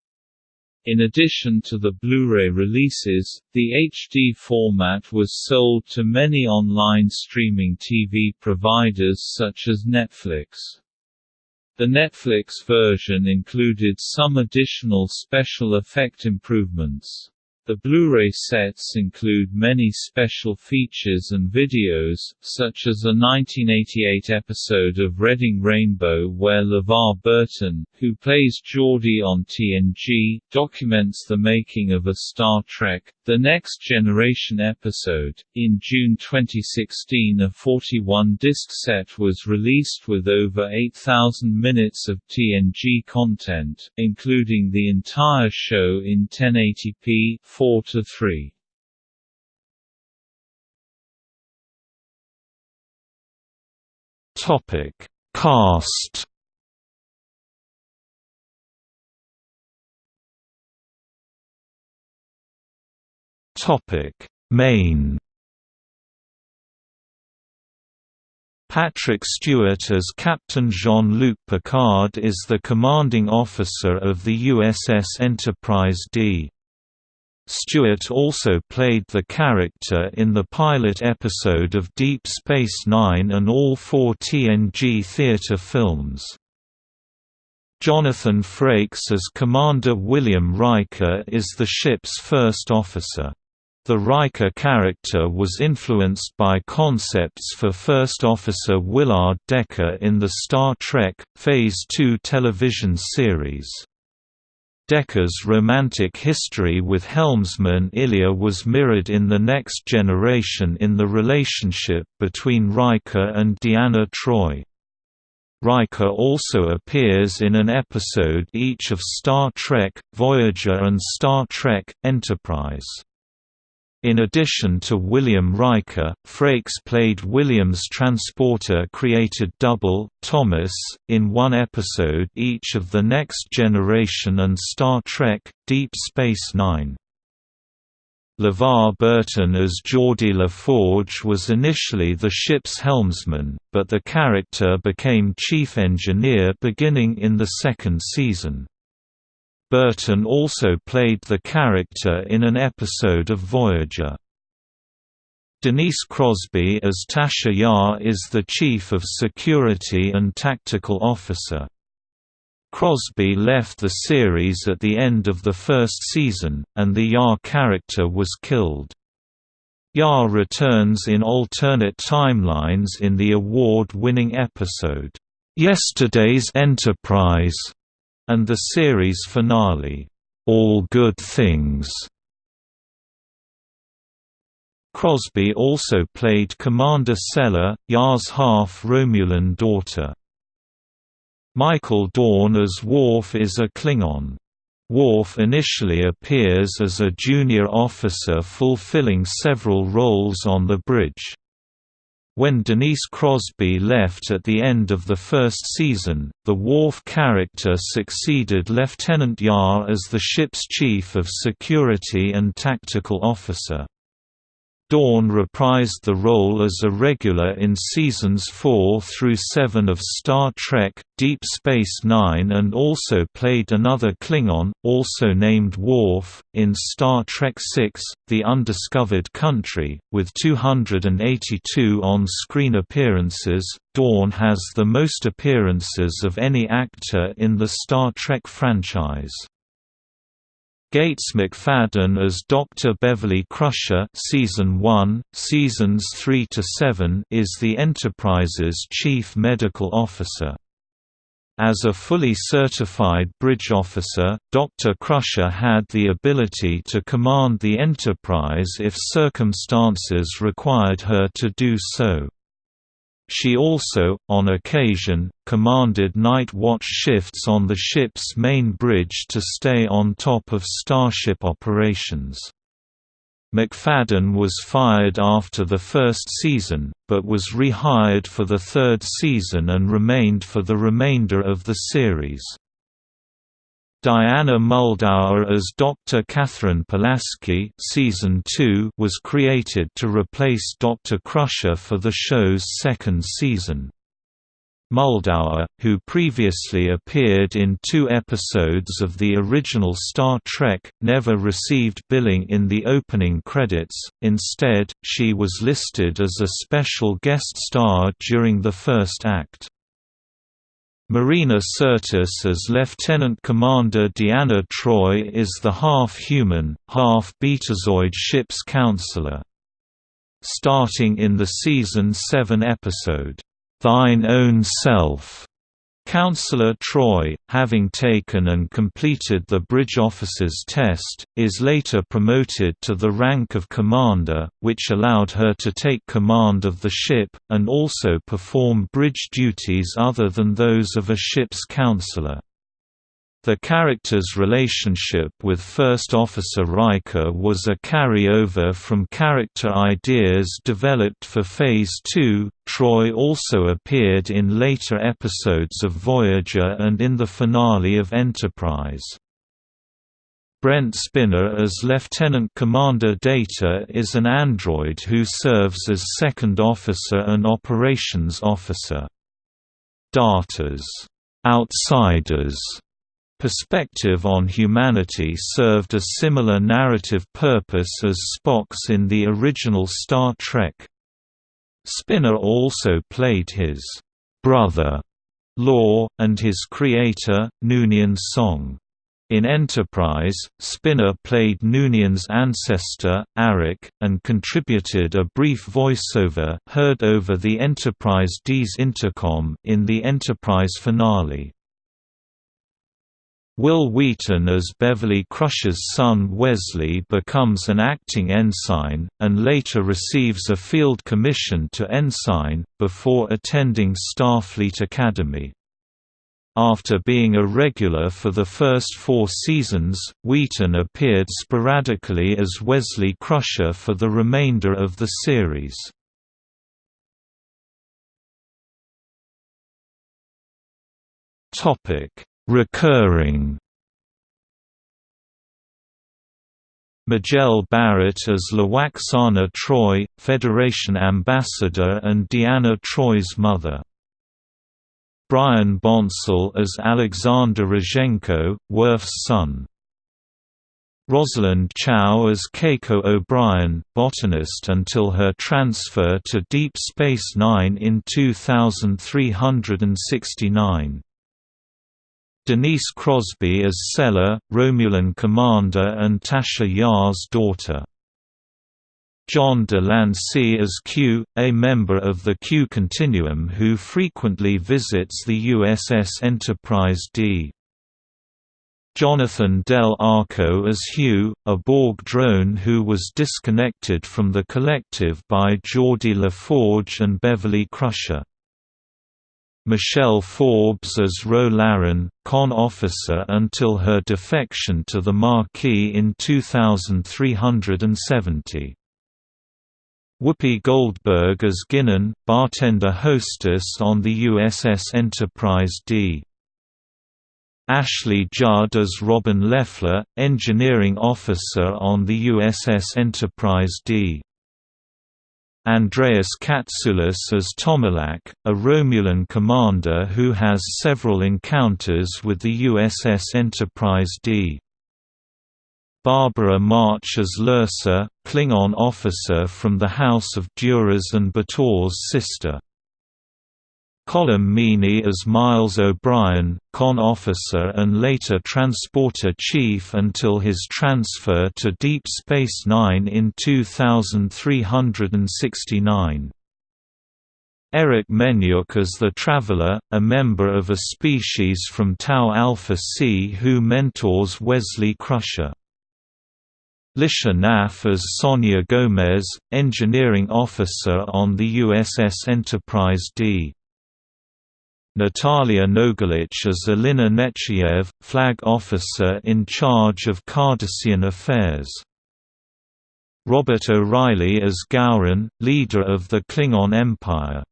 In addition to the Blu-ray releases, the HD format was sold to many online streaming TV providers such as Netflix. The Netflix version included some additional special effect improvements. The Blu-ray sets include many special features and videos, such as a 1988 episode of Reading Rainbow where LeVar Burton, who plays Geordi on TNG, documents the making of a Star Trek, The Next Generation episode. In June 2016 a 41-disc set was released with over 8,000 minutes of TNG content, including the entire show in 1080p 4 to 3. Topic: Cast. Topic: Main. Patrick Stewart as Captain Jean-Luc Picard is the commanding officer of the USS Enterprise D. Stewart also played the character in the pilot episode of Deep Space Nine and all four TNG theater films. Jonathan Frakes as Commander William Riker is the ship's first officer. The Riker character was influenced by concepts for First Officer Willard Decker in the Star Trek, Phase II television series. Decker's romantic history with helmsman Ilia was mirrored in The Next Generation in the relationship between Riker and Deanna Troi. Riker also appears in an episode each of Star Trek, Voyager and Star Trek, Enterprise. In addition to William Riker, Frakes played Williams' transporter-created double, Thomas, in one episode each of The Next Generation and Star Trek, Deep Space Nine. LeVar Burton as Geordi LaForge was initially the ship's helmsman, but the character became chief engineer beginning in the second season. Burton also played the character in an episode of Voyager. Denise Crosby as Tasha Yar is the Chief of Security and Tactical Officer. Crosby left the series at the end of the first season, and the Yar character was killed. Yar returns in alternate timelines in the award-winning episode, "'Yesterday's Enterprise' and the series finale, All Good Things. Crosby also played Commander Sela, Yar's half-Romulan daughter. Michael Dorn as Worf is a Klingon. Worf initially appears as a junior officer fulfilling several roles on the bridge. When Denise Crosby left at the end of the first season, the Worf character succeeded Lieutenant Yar as the ship's chief of security and tactical officer. Dorn reprised the role as a regular in seasons 4 through 7 of Star Trek, Deep Space Nine and also played another Klingon, also named Worf, in Star Trek VI, The Undiscovered Country, with 282 on-screen appearances. Dorn has the most appearances of any actor in the Star Trek franchise. Gates McFadden as Dr. Beverly Crusher season 1, seasons 3 to 7 is the Enterprise's chief medical officer. As a fully certified bridge officer, Dr. Crusher had the ability to command the Enterprise if circumstances required her to do so. She also, on occasion, commanded night watch shifts on the ship's main bridge to stay on top of starship operations. McFadden was fired after the first season, but was rehired for the third season and remained for the remainder of the series. Diana Muldaur as Dr. Katherine Pulaski season 2 was created to replace Dr. Crusher for the show's second season. Muldaur, who previously appeared in two episodes of the original Star Trek, never received billing in the opening credits, instead, she was listed as a special guest star during the first act. Marina Sirtis as Lieutenant Commander Deanna Troi is the half-human, half-betazoid ship's counselor. Starting in the season 7 episode, "'Thine Own Self' Counselor Troi, having taken and completed the bridge officer's test, is later promoted to the rank of commander, which allowed her to take command of the ship, and also perform bridge duties other than those of a ship's counselor. The character's relationship with First Officer Riker was a carryover from character ideas developed for Phase 2. Troi also appeared in later episodes of Voyager and in the finale of Enterprise. Brent Spiner as Lieutenant Commander Data is an android who serves as second officer and operations officer. Data's outsiders perspective on humanity served a similar narrative purpose as Spock's in the original Star Trek. Spiner also played his brother, Lore, and his creator, Noonien Soong. In Enterprise, Spiner played Noonien's ancestor, Arik, and contributed a brief voiceover heard over the Enterprise D's intercom in the Enterprise finale. Wil Wheaton as Beverly Crusher's son Wesley becomes an acting ensign, and later receives a field commission to ensign, before attending Starfleet Academy. After being a regular for the first four seasons, Wheaton appeared sporadically as Wesley Crusher for the remainder of the series. Topic Recurring Majel Barrett as Lwaxana Troi, Federation Ambassador and Deanna Troi's mother. Brian Bonsall as Alexander Rozhenko, Worf's son. Rosalind Chao as Keiko O'Brien, botanist until her transfer to Deep Space Nine in 2369. Denise Crosby as Sela, Romulan commander and Tasha Yar's daughter. John de Lancie as Q, a member of the Q Continuum who frequently visits the USS Enterprise D. Jonathan Del Arco as Hugh, a Borg drone who was disconnected from the Collective by Geordi LaForge and Beverly Crusher. Michelle Forbes as Ro Laren, con officer until her defection to the Maquis in 2370. Whoopi Goldberg as Guinan, bartender hostess on the USS Enterprise D. Ashley Judd as Robin Leffler, engineering officer on the USS Enterprise D. Andreas Katsulas as Tomalak, a Romulan commander who has several encounters with the USS Enterprise D. Barbara March as Lursa, Klingon officer from the House of Duras and B'Etor's sister. Colm Meaney as Miles O'Brien, con officer and later transporter chief until his transfer to Deep Space Nine in 2369. Eric Menyuk as the Traveler, a member of a species from Tau Alpha C who mentors Wesley Crusher. Lycia Naff as Sonia Gomez, engineering officer on the USS Enterprise D. Natalija Nogulich as Elena Nechayev, flag officer in charge of Cardassian affairs. Robert O'Reilly as Gowron, leader of the Klingon Empire.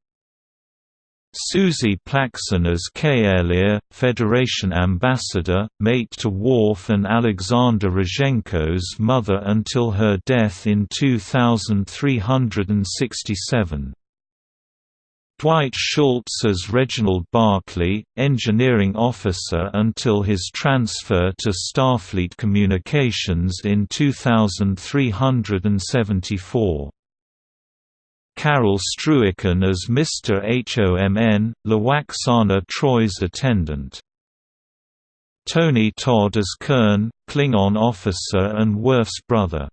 Suzie Plakson as K'Ehleyr, Federation ambassador, mate to Worf and Alexander Rozhenko's mother until her death in 2367. Dwight Schultz as Reginald Barclay, engineering officer until his transfer to Starfleet Communications in 2374. Carel Struycken as Mr. HOMN, Lwaxana Troi's attendant. Tony Todd as Kurn, Klingon officer and Worf's brother.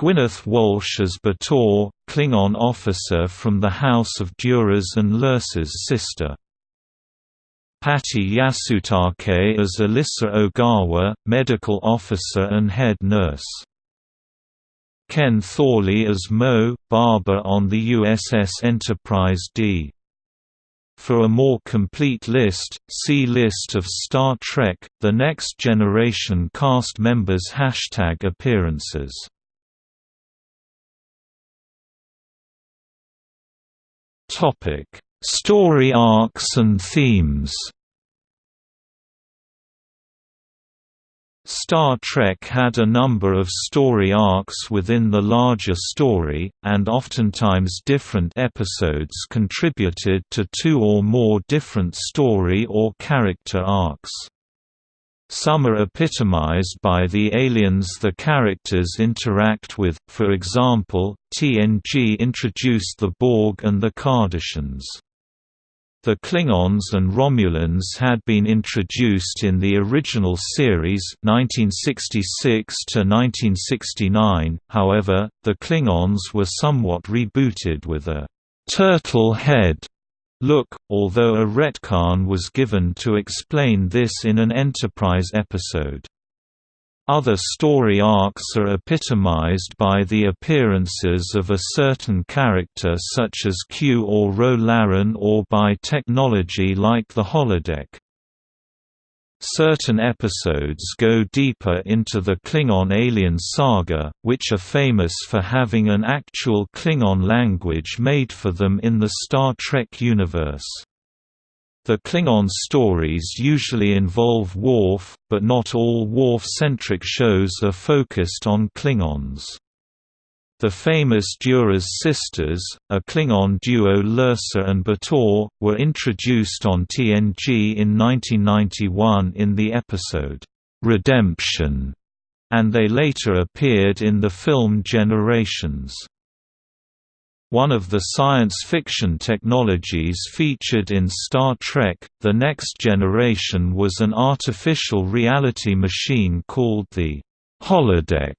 Gwyneth Walsh as B'Etor, Klingon officer from the House of Duras and Lursa's sister. Patty Yasutake as Alyssa Ogawa, medical officer and head nurse. Ken Thorley as Mo, barber on the USS Enterprise D. For a more complete list, see List of Star Trek – The Next Generation cast members Hashtag appearances Topic: Story arcs and themes. Star Trek had a number of story arcs within the larger story, and oftentimes different episodes contributed to two or more different story or character arcs. Some are epitomized by the aliens the characters interact with, for example, TNG introduced the Borg and the Cardassians. The Klingons and Romulans had been introduced in the original series 1966 to 1969. However, the Klingons were somewhat rebooted with a turtle head look, although a retcon was given to explain this in an Enterprise episode. Other story arcs are epitomized by the appearances of a certain character such as Q or Ro Laren or by technology like the holodeck. Certain episodes go deeper into the Klingon alien saga, which are famous for having an actual Klingon language made for them in the Star Trek universe. The Klingon stories usually involve Worf, but not all Worf-centric shows are focused on Klingons. The famous Duras sisters, a Klingon duo Lursa and B'Etor, were introduced on TNG in 1991 in the episode, "'Redemption' and they later appeared in the film Generations. One of the science fiction technologies featured in Star Trek, The Next Generation was an artificial reality machine called the holodeck,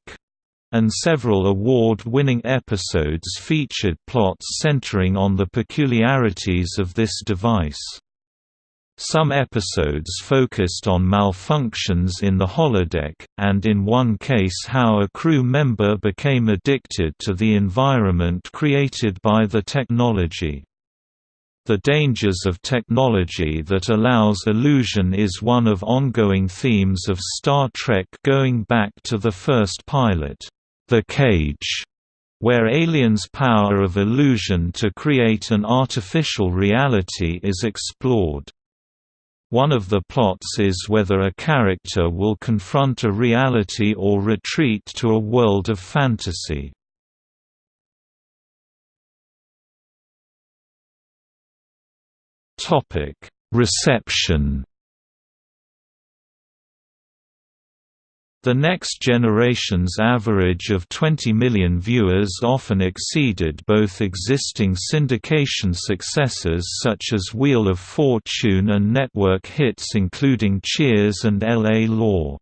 and several award-winning episodes featured plots centering on the peculiarities of this device. Some episodes focused on malfunctions in the holodeck, and in one case how a crew member became addicted to the environment created by the technology. The dangers of technology that allows illusion is one of ongoing themes of Star Trek going back to the first pilot, The Cage, where aliens' power of illusion to create an artificial reality is explored. One of the plots is whether a character will confront a reality or retreat to a world of fantasy. Reception The Next Generation's average of 20 million viewers often exceeded both existing syndication successes such as Wheel of Fortune and network hits including Cheers and L.A. Law.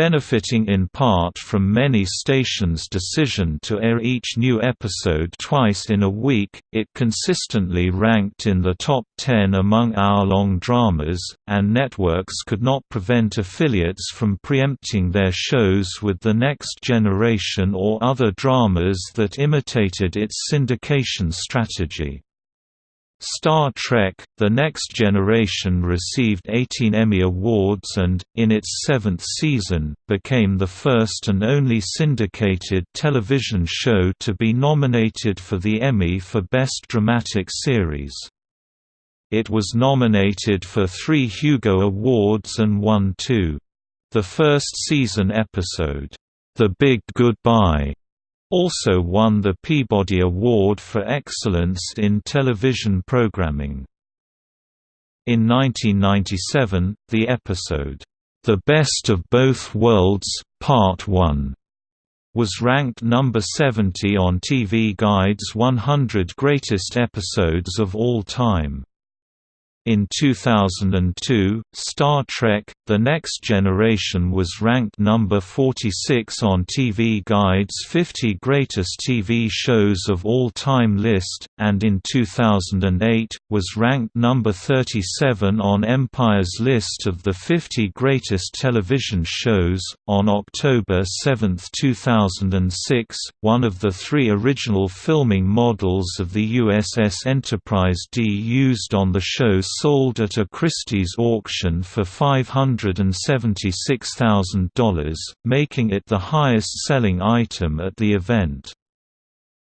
Benefiting in part from many stations' decision to air each new episode twice in a week, it consistently ranked in the top 10 among hour-long dramas, and networks could not prevent affiliates from preempting their shows with The Next Generation or other dramas that imitated its syndication strategy. Star Trek – The Next Generation received 18 Emmy Awards and, in its seventh season, became the first and only syndicated television show to be nominated for the Emmy for Best Dramatic Series. It was nominated for three Hugo Awards and won two. The first season episode, The Big Goodbye, also won the Peabody Award for Excellence in Television Programming. In 1997, the episode, The Best of Both Worlds, Part 1, was ranked number 70 on TV Guide's 100 Greatest Episodes of All Time. In 2002, Star Trek – The Next Generation was ranked number 46 on TV Guide's 50 Greatest TV Shows of All Time list, and in 2008, was ranked number 37 on Empire's list of the 50 Greatest Television Shows. On October 7, 2006, one of the three original filming models of the USS Enterprise D used on the show sold at a Christie's auction for $576,000, making it the highest-selling item at the event.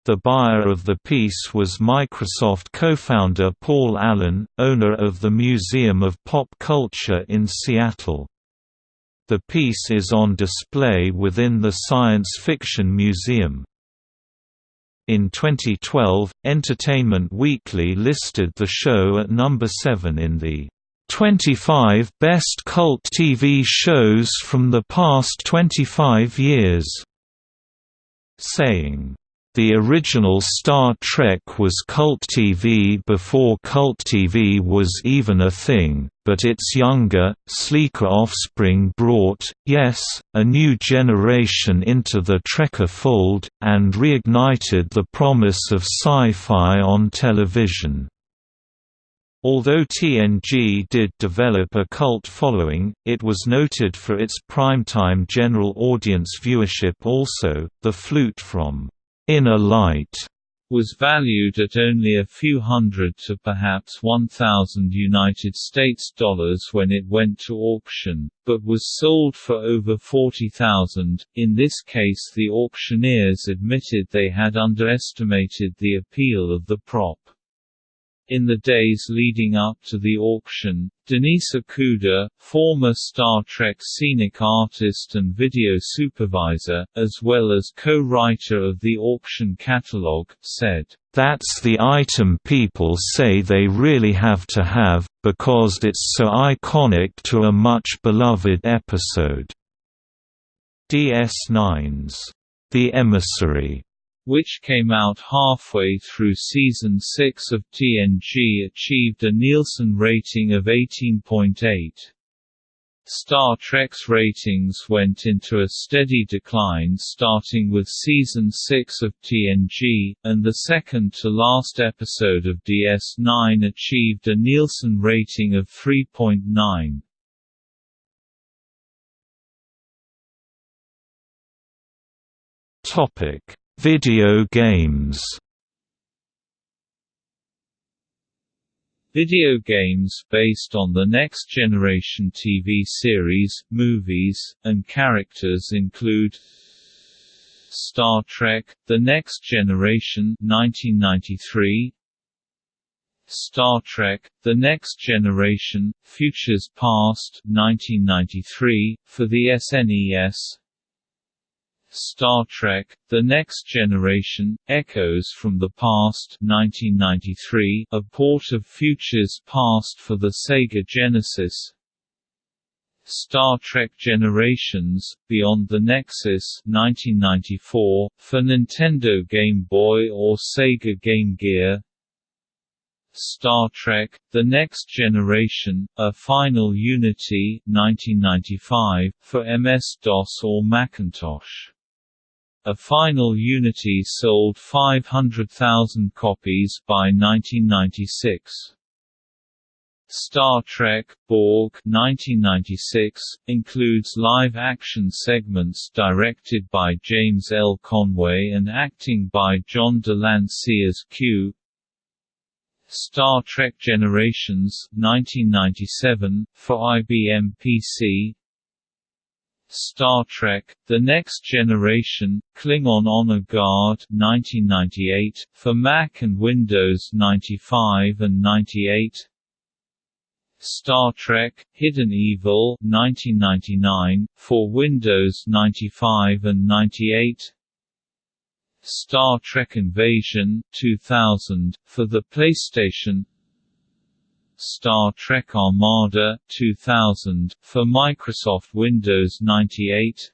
The buyer of the piece was Microsoft co-founder Paul Allen, owner of the Museum of Pop Culture in Seattle. The piece is on display within the Science Fiction Museum. In 2012, Entertainment Weekly listed the show at number 7 in the 25 Best Cult TV Shows from the Past 25 Years, saying, the original Star Trek was cult TV before cult TV was even a thing, but its younger, sleeker offspring brought, yes, a new generation into the Trekker fold, and reignited the promise of sci-fi on television. Although TNG did develop a cult following, it was noted for its primetime general audience viewership also. The Flute from Inner Light was valued at only a few hundred to perhaps 1,000 United States dollars when it went to auction, but was sold for over 40,000. In this case the auctioneers admitted they had underestimated the appeal of the prop. In the days leading up to the auction, Denise Okuda, former Star Trek scenic artist and video supervisor, as well as co-writer of the auction catalog, said, "...that's the item people say they really have to have, because it's so iconic to a much beloved episode." DS9's The Emissary which came out halfway through season 6 of TNG achieved a Nielsen rating of 18.8. Star Trek's ratings went into a steady decline starting with season 6 of TNG, and the second to last episode of DS9 achieved a Nielsen rating of 3.9. Topic Video games. Video games based on the Next Generation TV series, movies, and characters include Star Trek – The Next Generation 1993, Star Trek – The Next Generation – Futures Past 1993, for the SNES Star Trek – The Next Generation – Echoes from the Past 1993, a port of Futures Past for the Sega Genesis. Star Trek Generations – Beyond the Nexus 1994, for Nintendo Game Boy or Sega Game Gear. Star Trek – The Next Generation – A Final Unity 1995, for MS-DOS or Macintosh a final Unity sold 500,000 copies by 1996. Star Trek – Borg 1996, includes live-action segments directed by James L. Conway and acting by John de Lancie as Q. Star Trek Generations 1997 for IBM PC Star Trek The Next Generation Klingon Honor Guard 1998 for Mac and Windows 95 and 98 Star Trek Hidden Evil 1999 for Windows 95 and 98 Star Trek Invasion 2000 for the PlayStation Star Trek Armada 2000 for Microsoft Windows 98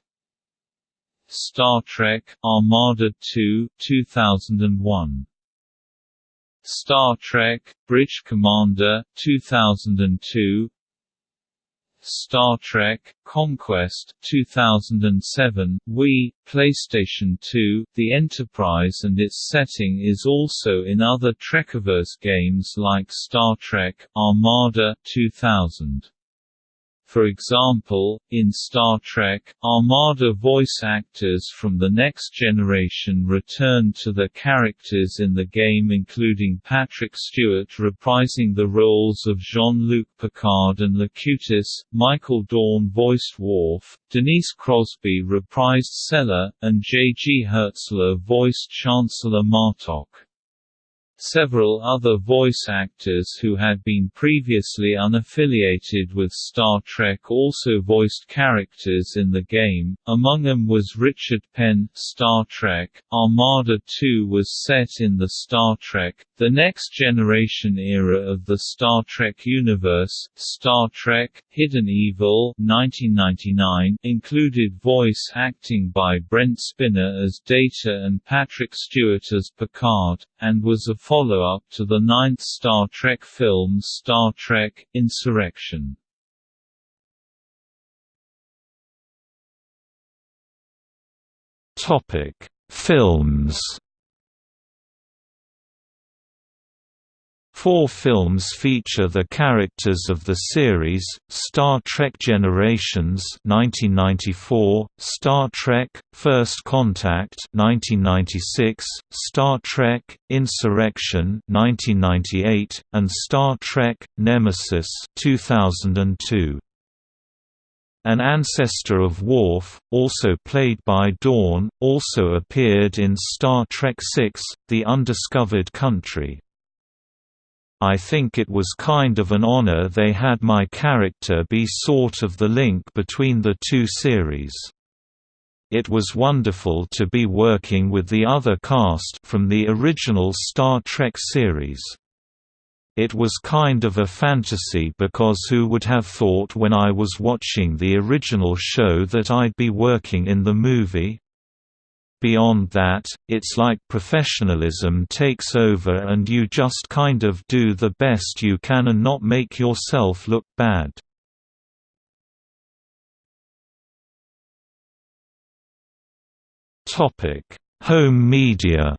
Star Trek Armada 2 2001 Star Trek Bridge Commander 2002 Star Trek Conquest 2007 Wii PlayStation 2 The Enterprise and its setting is also in other Trekiverse games like Star Trek Armada 2000 for example, in Star Trek, Armada voice actors from the next generation returned to their characters in the game including Patrick Stewart reprising the roles of Jean-Luc Picard and Locutus, Michael Dorn voiced Worf, Denise Crosby reprised Sela, and J. G. Hertzler voiced Chancellor Martok. Several other voice actors who had been previously unaffiliated with Star Trek also voiced characters in the game, among them was Richard Penn. Star Trek Armada 2 was set in the Star Trek The Next Generation era of the Star Trek universe. Star Trek Hidden Evil 1999 included voice acting by Brent Spiner as Data and Patrick Stewart as Picard, and was a follow-up to the ninth Star Trek film Star Trek – Insurrection. Films Four films feature the characters of the series, Star Trek Generations 1994, Star Trek – First Contact 1996, Star Trek – Insurrection 1998, and Star Trek – Nemesis 2002. An ancestor of Worf, also played by Dorn, also appeared in Star Trek VI – The Undiscovered Country. I think it was kind of an honor they had my character be sort of the link between the two series. It was wonderful to be working with the other cast from the original Star Trek series. It was kind of a fantasy because who would have thought when I was watching the original show that I'd be working in the movie? Beyond that, it's like professionalism takes over and you just kind of do the best you can and not make yourself look bad. Home media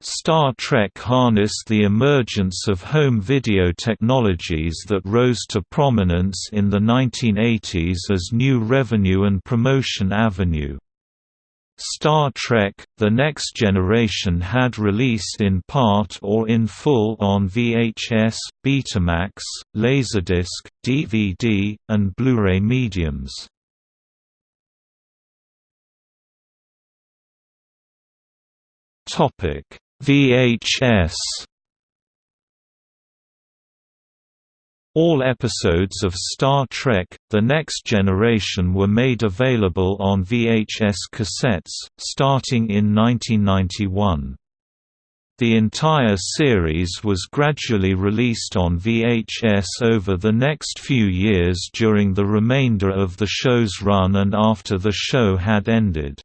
Star Trek harnessed the emergence of home video technologies that rose to prominence in the 1980s as new revenue and promotion avenue. Star Trek – The Next Generation had released in part or in full on VHS, Betamax, Laserdisc, DVD, and Blu-ray mediums. Topic VHS All episodes of Star Trek – The Next Generation were made available on VHS cassettes, starting in 1991. The entire series was gradually released on VHS over the next few years during the remainder of the show's run and after the show had ended.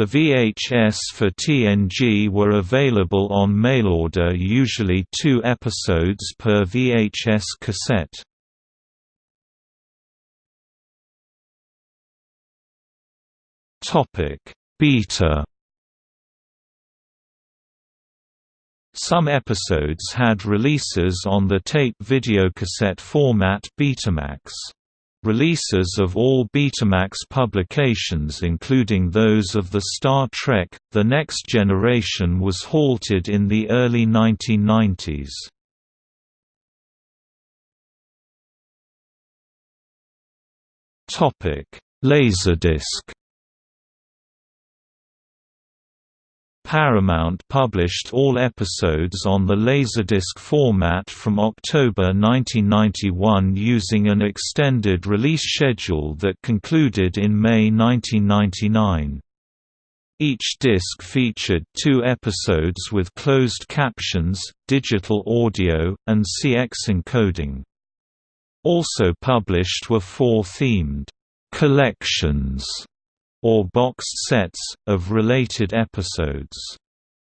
The VHS for TNG were available on mailorder usually two episodes per VHS cassette. Beta Some episodes had releases on the tape videocassette format Betamax. Releases of all Betamax publications including those of the Star Trek, The Next Generation was halted in the early 1990s. Laserdisc Paramount published all episodes on the Laserdisc format from October 1991 using an extended release schedule that concluded in May 1999. Each disc featured two episodes with closed captions, digital audio, and CX encoding. Also published were four themed collections or boxed sets, of related episodes.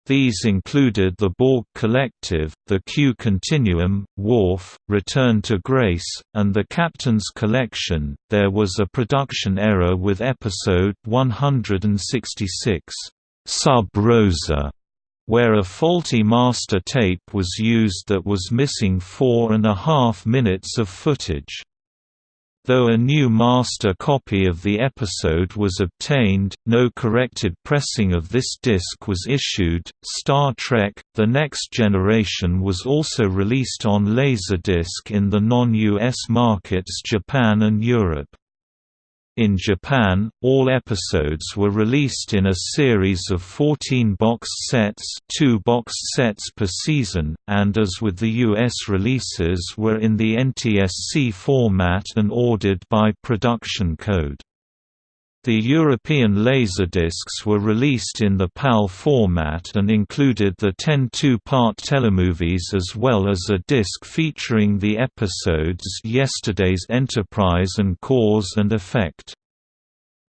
These included The Borg Collective, The Q Continuum, Worf, Return to Grace, and The Captain's Collection. There was a production error with episode 166, Sub Rosa, where a faulty master tape was used that was missing four and a half minutes of footage. Though a new master copy of the episode was obtained, no corrected pressing of this disc was issued. Star Trek The Next Generation was also released on Laserdisc in the non US markets Japan and Europe. In Japan, all episodes were released in a series of 14 box sets two box sets per season, and as with the US releases were in the NTSC format and ordered by production code. The European Laserdiscs were released in the PAL format and included the 10 two-part telemovies as well as a disc featuring the episodes Yesterday's Enterprise and Cause and Effect.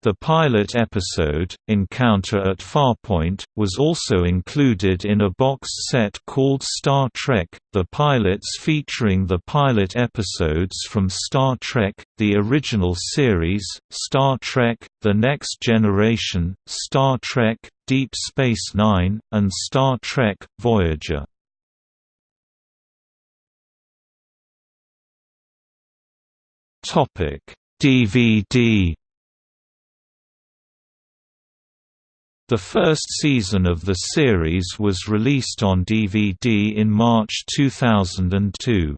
The pilot episode, Encounter at Farpoint, was also included in a boxed set called Star Trek, the pilots featuring the pilot episodes from Star Trek, the original series, Star Trek, The Next Generation, Star Trek, Deep Space Nine, and Star Trek, Voyager. DVD The first season of the series was released on DVD in March 2002.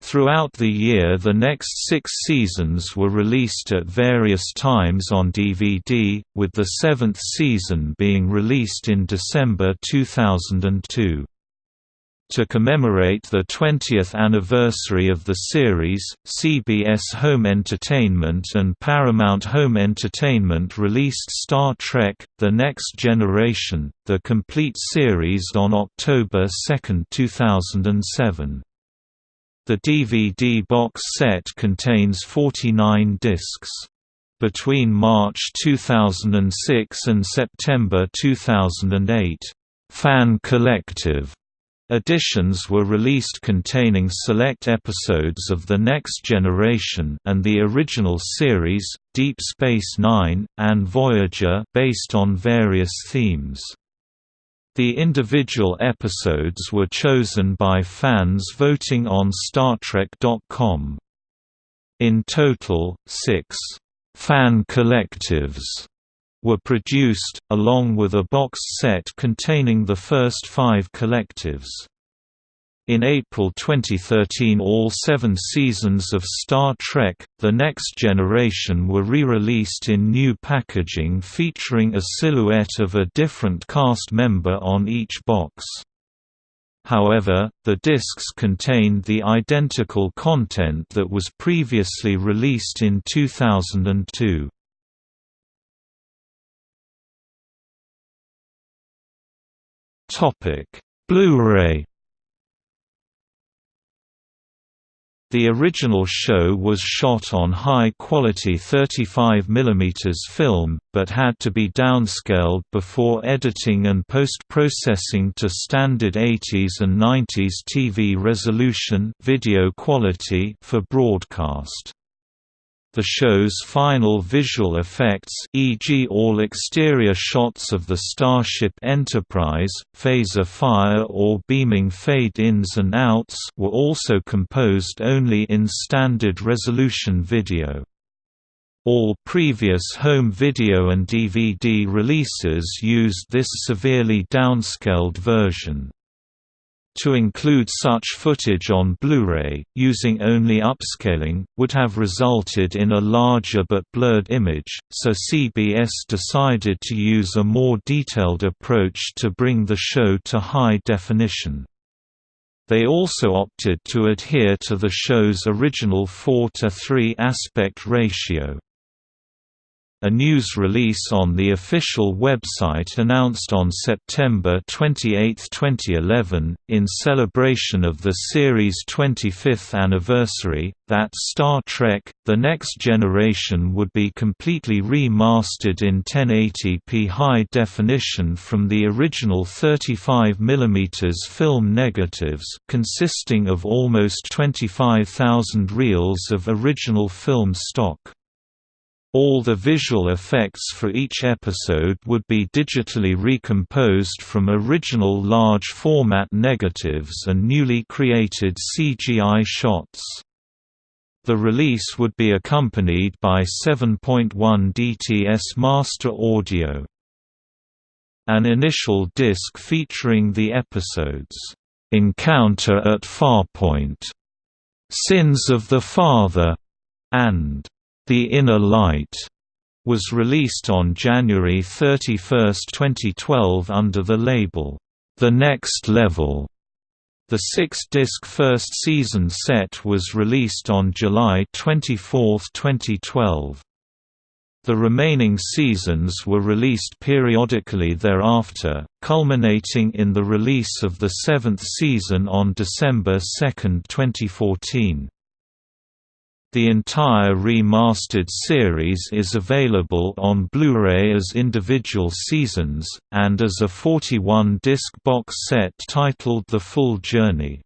Throughout the year the next six seasons were released at various times on DVD, with the seventh season being released in December 2002. To commemorate the 20th anniversary of the series, CBS Home Entertainment and Paramount Home Entertainment released Star Trek – The Next Generation, the complete series on October 2, 2007. The DVD box set contains 49 discs. Between March 2006 and September 2008, Fan Collective Editions were released containing select episodes of The Next Generation and the original series, Deep Space Nine, and Voyager based on various themes. The individual episodes were chosen by fans voting on StarTrek.com. In total, six fan collectives were produced, along with a boxed set containing the first five collectives. In April 2013 all seven seasons of Star Trek, The Next Generation were re-released in new packaging featuring a silhouette of a different cast member on each box. However, the discs contained the identical content that was previously released in 2002. Topic: Blu-ray. The original show was shot on high-quality 35mm film, but had to be downscaled before editing and post-processing to standard 80s and 90s TV resolution video quality for broadcast. The show's final visual effects e.g. all exterior shots of the Starship Enterprise, phaser fire or beaming fade-ins and outs were also composed only in standard resolution video. All previous home video and DVD releases used this severely downscaled version. To include such footage on Blu-ray, using only upscaling, would have resulted in a larger but blurred image, so CBS decided to use a more detailed approach to bring the show to high definition. They also opted to adhere to the show's original 4 to 3 aspect ratio. A news release on the official website announced on September 28, 2011, in celebration of the series' 25th anniversary, that Star Trek – The Next Generation would be completely remastered in 1080p high definition from the original 35 mm film negatives consisting of almost 25,000 reels of original film stock. All the visual effects for each episode would be digitally recomposed from original large-format negatives and newly created CGI shots. The release would be accompanied by 7.1 DTS master audio. An initial disc featuring the episodes, "'Encounter at Farpoint", "'Sins of the Father", and the Inner Light was released on January 31, 2012 under the label, The Next Level. The six-disc first season set was released on July 24, 2012. The remaining seasons were released periodically thereafter, culminating in the release of the seventh season on December 2, 2014. The entire remastered series is available on Blu-ray as individual seasons, and as a 41-disc box set titled The Full Journey.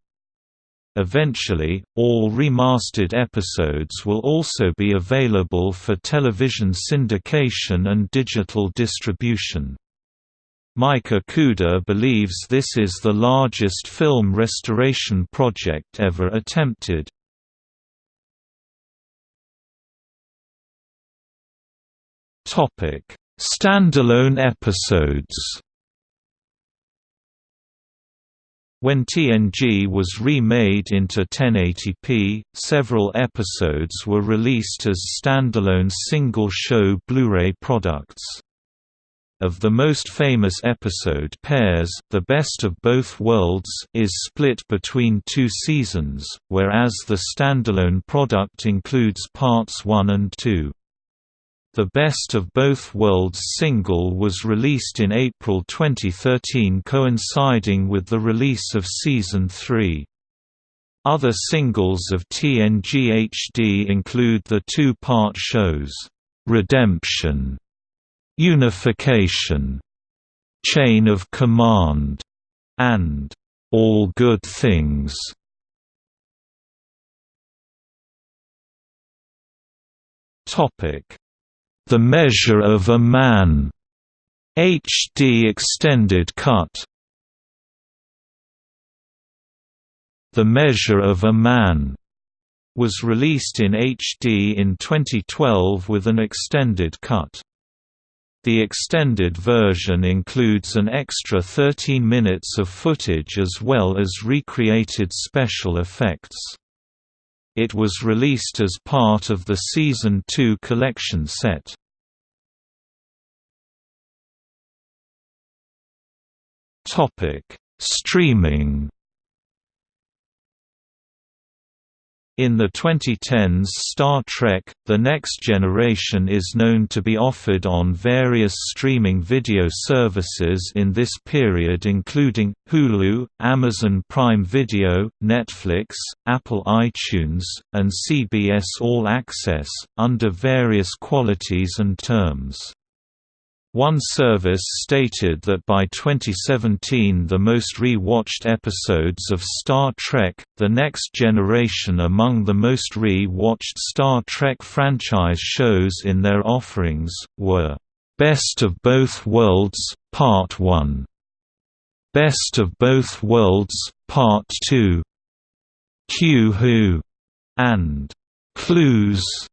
Eventually, all remastered episodes will also be available for television syndication and digital distribution. Mike Okuda believes this is the largest film restoration project ever attempted. Topic: Standalone episodes. When TNG was remade into 1080p, several episodes were released as standalone single-show Blu-ray products. Of the most famous episode pairs, The Best of Both Worlds is split between two seasons, whereas the standalone product includes parts 1 and 2. The Best of Both Worlds single was released in April 2013 coinciding with the release of Season 3. Other singles of TNG HD include the two-part shows, "'Redemption", "'Unification", "'Chain of Command", and "'All Good Things". Topic the Measure of a Man HD extended cut The Measure of a Man was released in HD in 2012 with an extended cut. The extended version includes an extra 13 minutes of footage as well as recreated special effects. It was released as part of the Season 2 collection set. Streaming In the 2010s Star Trek, The Next Generation is known to be offered on various streaming video services in this period including, Hulu, Amazon Prime Video, Netflix, Apple iTunes, and CBS All Access, under various qualities and terms. One service stated that by 2017 the most re-watched episodes of Star Trek, The Next Generation among the most re-watched Star Trek franchise shows in their offerings, were, "'Best of Both Worlds, Part 1", "'Best of Both Worlds, Part 2", "'Q Who", and "'Clues'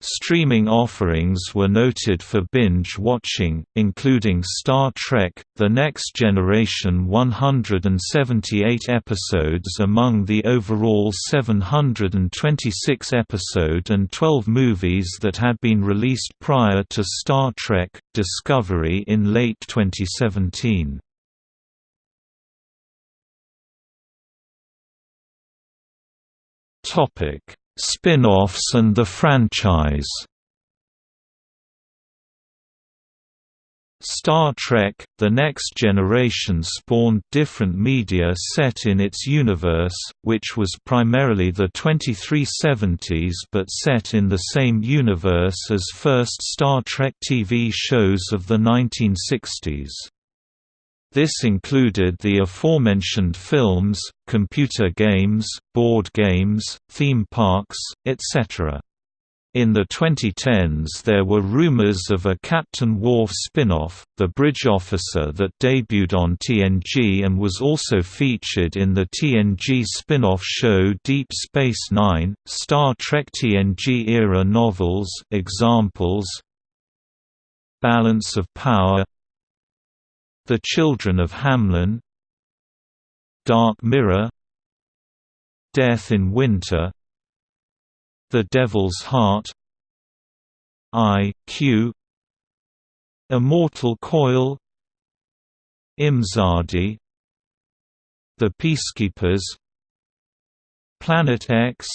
Streaming offerings were noted for binge watching, including Star Trek: The Next Generation 178 episodes among the overall 726 episode and 12 movies that had been released prior to Star Trek: Discovery in late 2017. Topic Spin-offs and the franchise Star Trek – The Next Generation spawned different media set in its universe, which was primarily the 2370s but set in the same universe as first Star Trek TV shows of the 1960s. This included the aforementioned films, computer games, board games, theme parks, etc. In the 2010s there were rumors of a Captain Worf spin-off, The Bridge Officer that debuted on TNG and was also featured in the TNG spin-off show Deep Space Nine, Star Trek TNG-era novels examples Balance of Power the Children of Hamlin Dark Mirror Death in Winter The Devil's Heart I, Q Immortal Coil Imzadi The Peacekeepers Planet X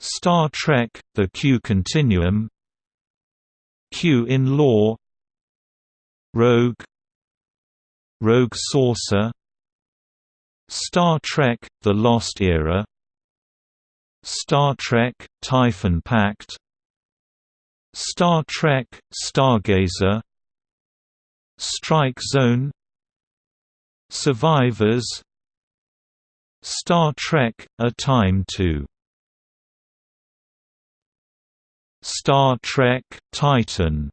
Star Trek – The Q Continuum Q in Law Rogue Rogue Saucer Star Trek – The Lost Era Star Trek – Typhon Pact Star Trek – Stargazer Strike Zone Survivors Star Trek – A Time to Star Trek – Titan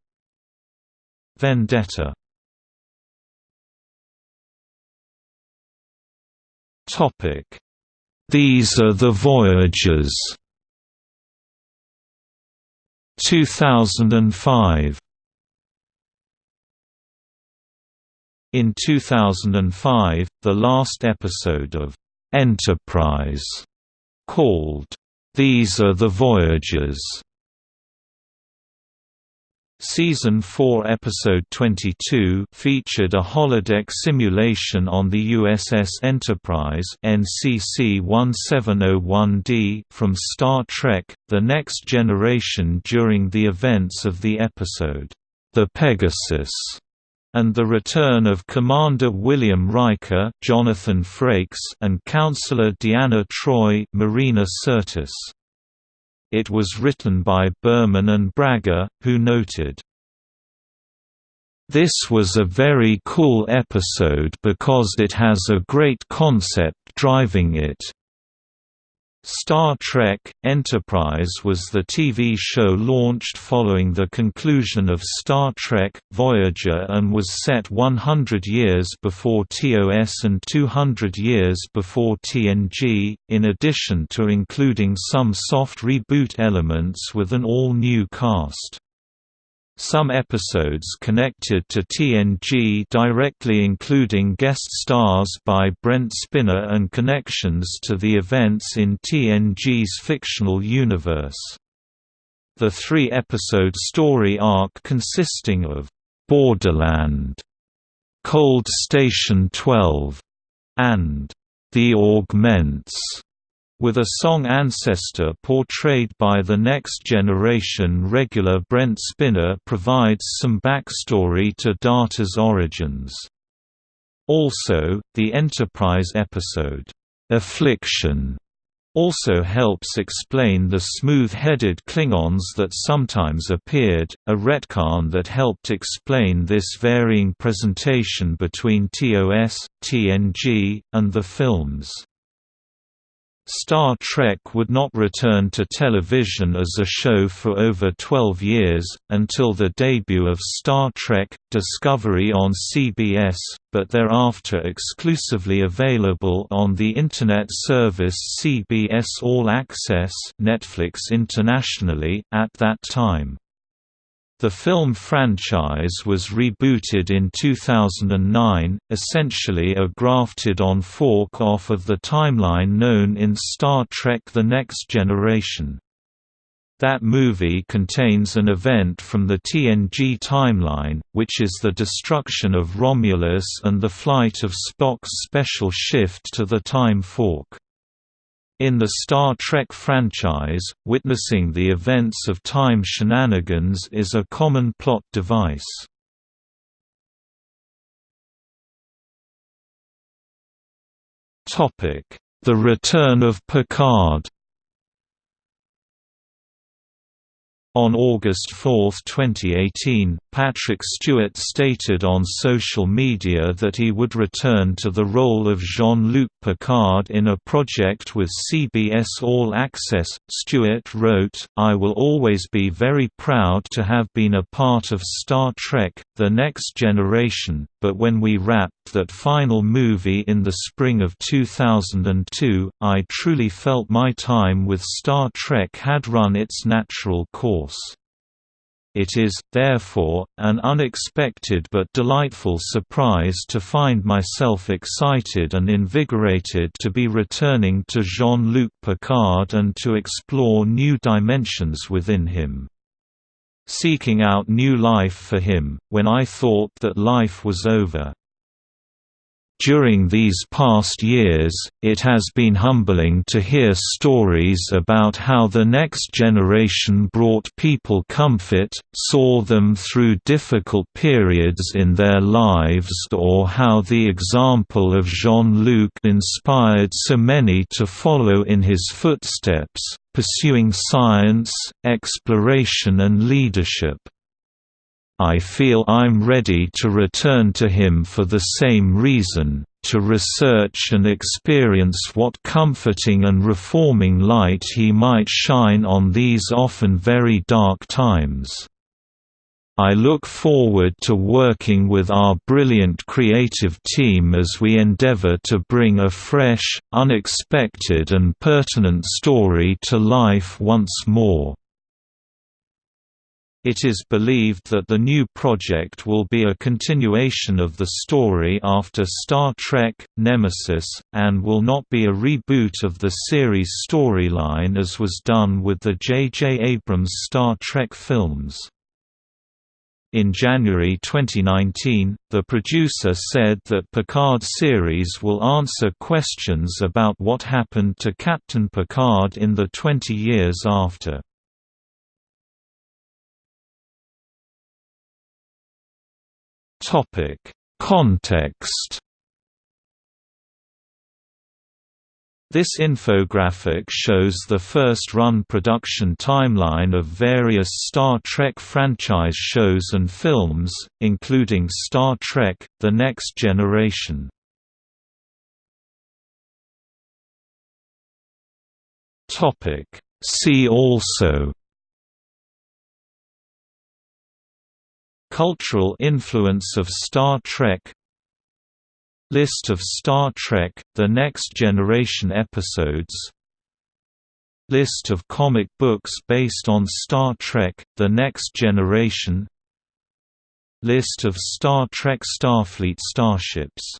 Vendetta Topic: These are the Voyagers. 2005 In 2005, the last episode of Enterprise, called These Are the Voyagers, Season 4 Episode 22 featured a holodeck simulation on the USS Enterprise NCC 1701D from Star Trek – The Next Generation during the events of the episode, The Pegasus, and the return of Commander William Riker Jonathan Frakes and Counselor Deanna Troi Marina Sirtis. It was written by Berman and Braga, who noted, this was a very cool episode because it has a great concept driving it. Star Trek – Enterprise was the TV show launched following the conclusion of Star Trek – Voyager and was set 100 years before TOS and 200 years before TNG, in addition to including some soft reboot elements with an all-new cast. Some episodes connected to TNG directly including guest stars by Brent Spiner and connections to the events in TNG's fictional universe. The three-episode story arc consisting of «Borderland», «Cold Station 12» and «The Augments» with a Soong ancestor portrayed by the Next Generation regular Brent Spiner provides some backstory to Data's origins. Also, the Enterprise episode, "'Affliction' also helps explain the smooth-headed Klingons that sometimes appeared, a retcon that helped explain this varying presentation between TOS, TNG, and the films. Star Trek would not return to television as a show for over 12 years, until the debut of Star Trek – Discovery on CBS, but thereafter exclusively available on the Internet service CBS All Access Netflix internationally, at that time. The film franchise was rebooted in 2009, essentially a grafted-on fork-off of the timeline known in Star Trek The Next Generation. That movie contains an event from the TNG timeline, which is the destruction of Romulus and the flight of Spock's special shift to the Time Fork. In the Star Trek franchise, witnessing the events of time shenanigans is a common plot device. The Return of Picard On August 4, 2018, Patrick Stewart stated on social media that he would return to the role of Jean-Luc Picard in a project with CBS All Access. Stewart wrote, I will always be very proud to have been a part of Star Trek, The Next Generation, but when we wrapped that final movie in the spring of 2002, I truly felt my time with Star Trek had run its natural course. It is, therefore, an unexpected but delightful surprise to find myself excited and invigorated to be returning to Jean-Luc Picard and to explore new dimensions within him. Seeking out new life for him, when I thought that life was over. During these past years, it has been humbling to hear stories about how the next generation brought people comfort, saw them through difficult periods in their lives or how the example of Jean-Luc inspired so many to follow in his footsteps, pursuing science, exploration and leadership. I feel I'm ready to return to him for the same reason, to research and experience what comforting and reforming light he might shine on these often very dark times. I look forward to working with our brilliant creative team as we endeavor to bring a fresh, unexpected and pertinent story to life once more. It is believed that the new project will be a continuation of the story after Star Trek, Nemesis, and will not be a reboot of the series storyline as was done with the J.J. Abrams Star Trek films. In January 2019, the producer said that Picard series will answer questions about what happened to Captain Picard in the 20 years after. Topic: Context. This infographic shows the first-run production timeline of various Star Trek franchise shows and films, including Star Trek – The Next Generation. See also Cultural influence of Star Trek. List of Star Trek – The Next Generation episodes. List of comic books based on Star Trek – The Next Generation. List of Star Trek Starfleet starships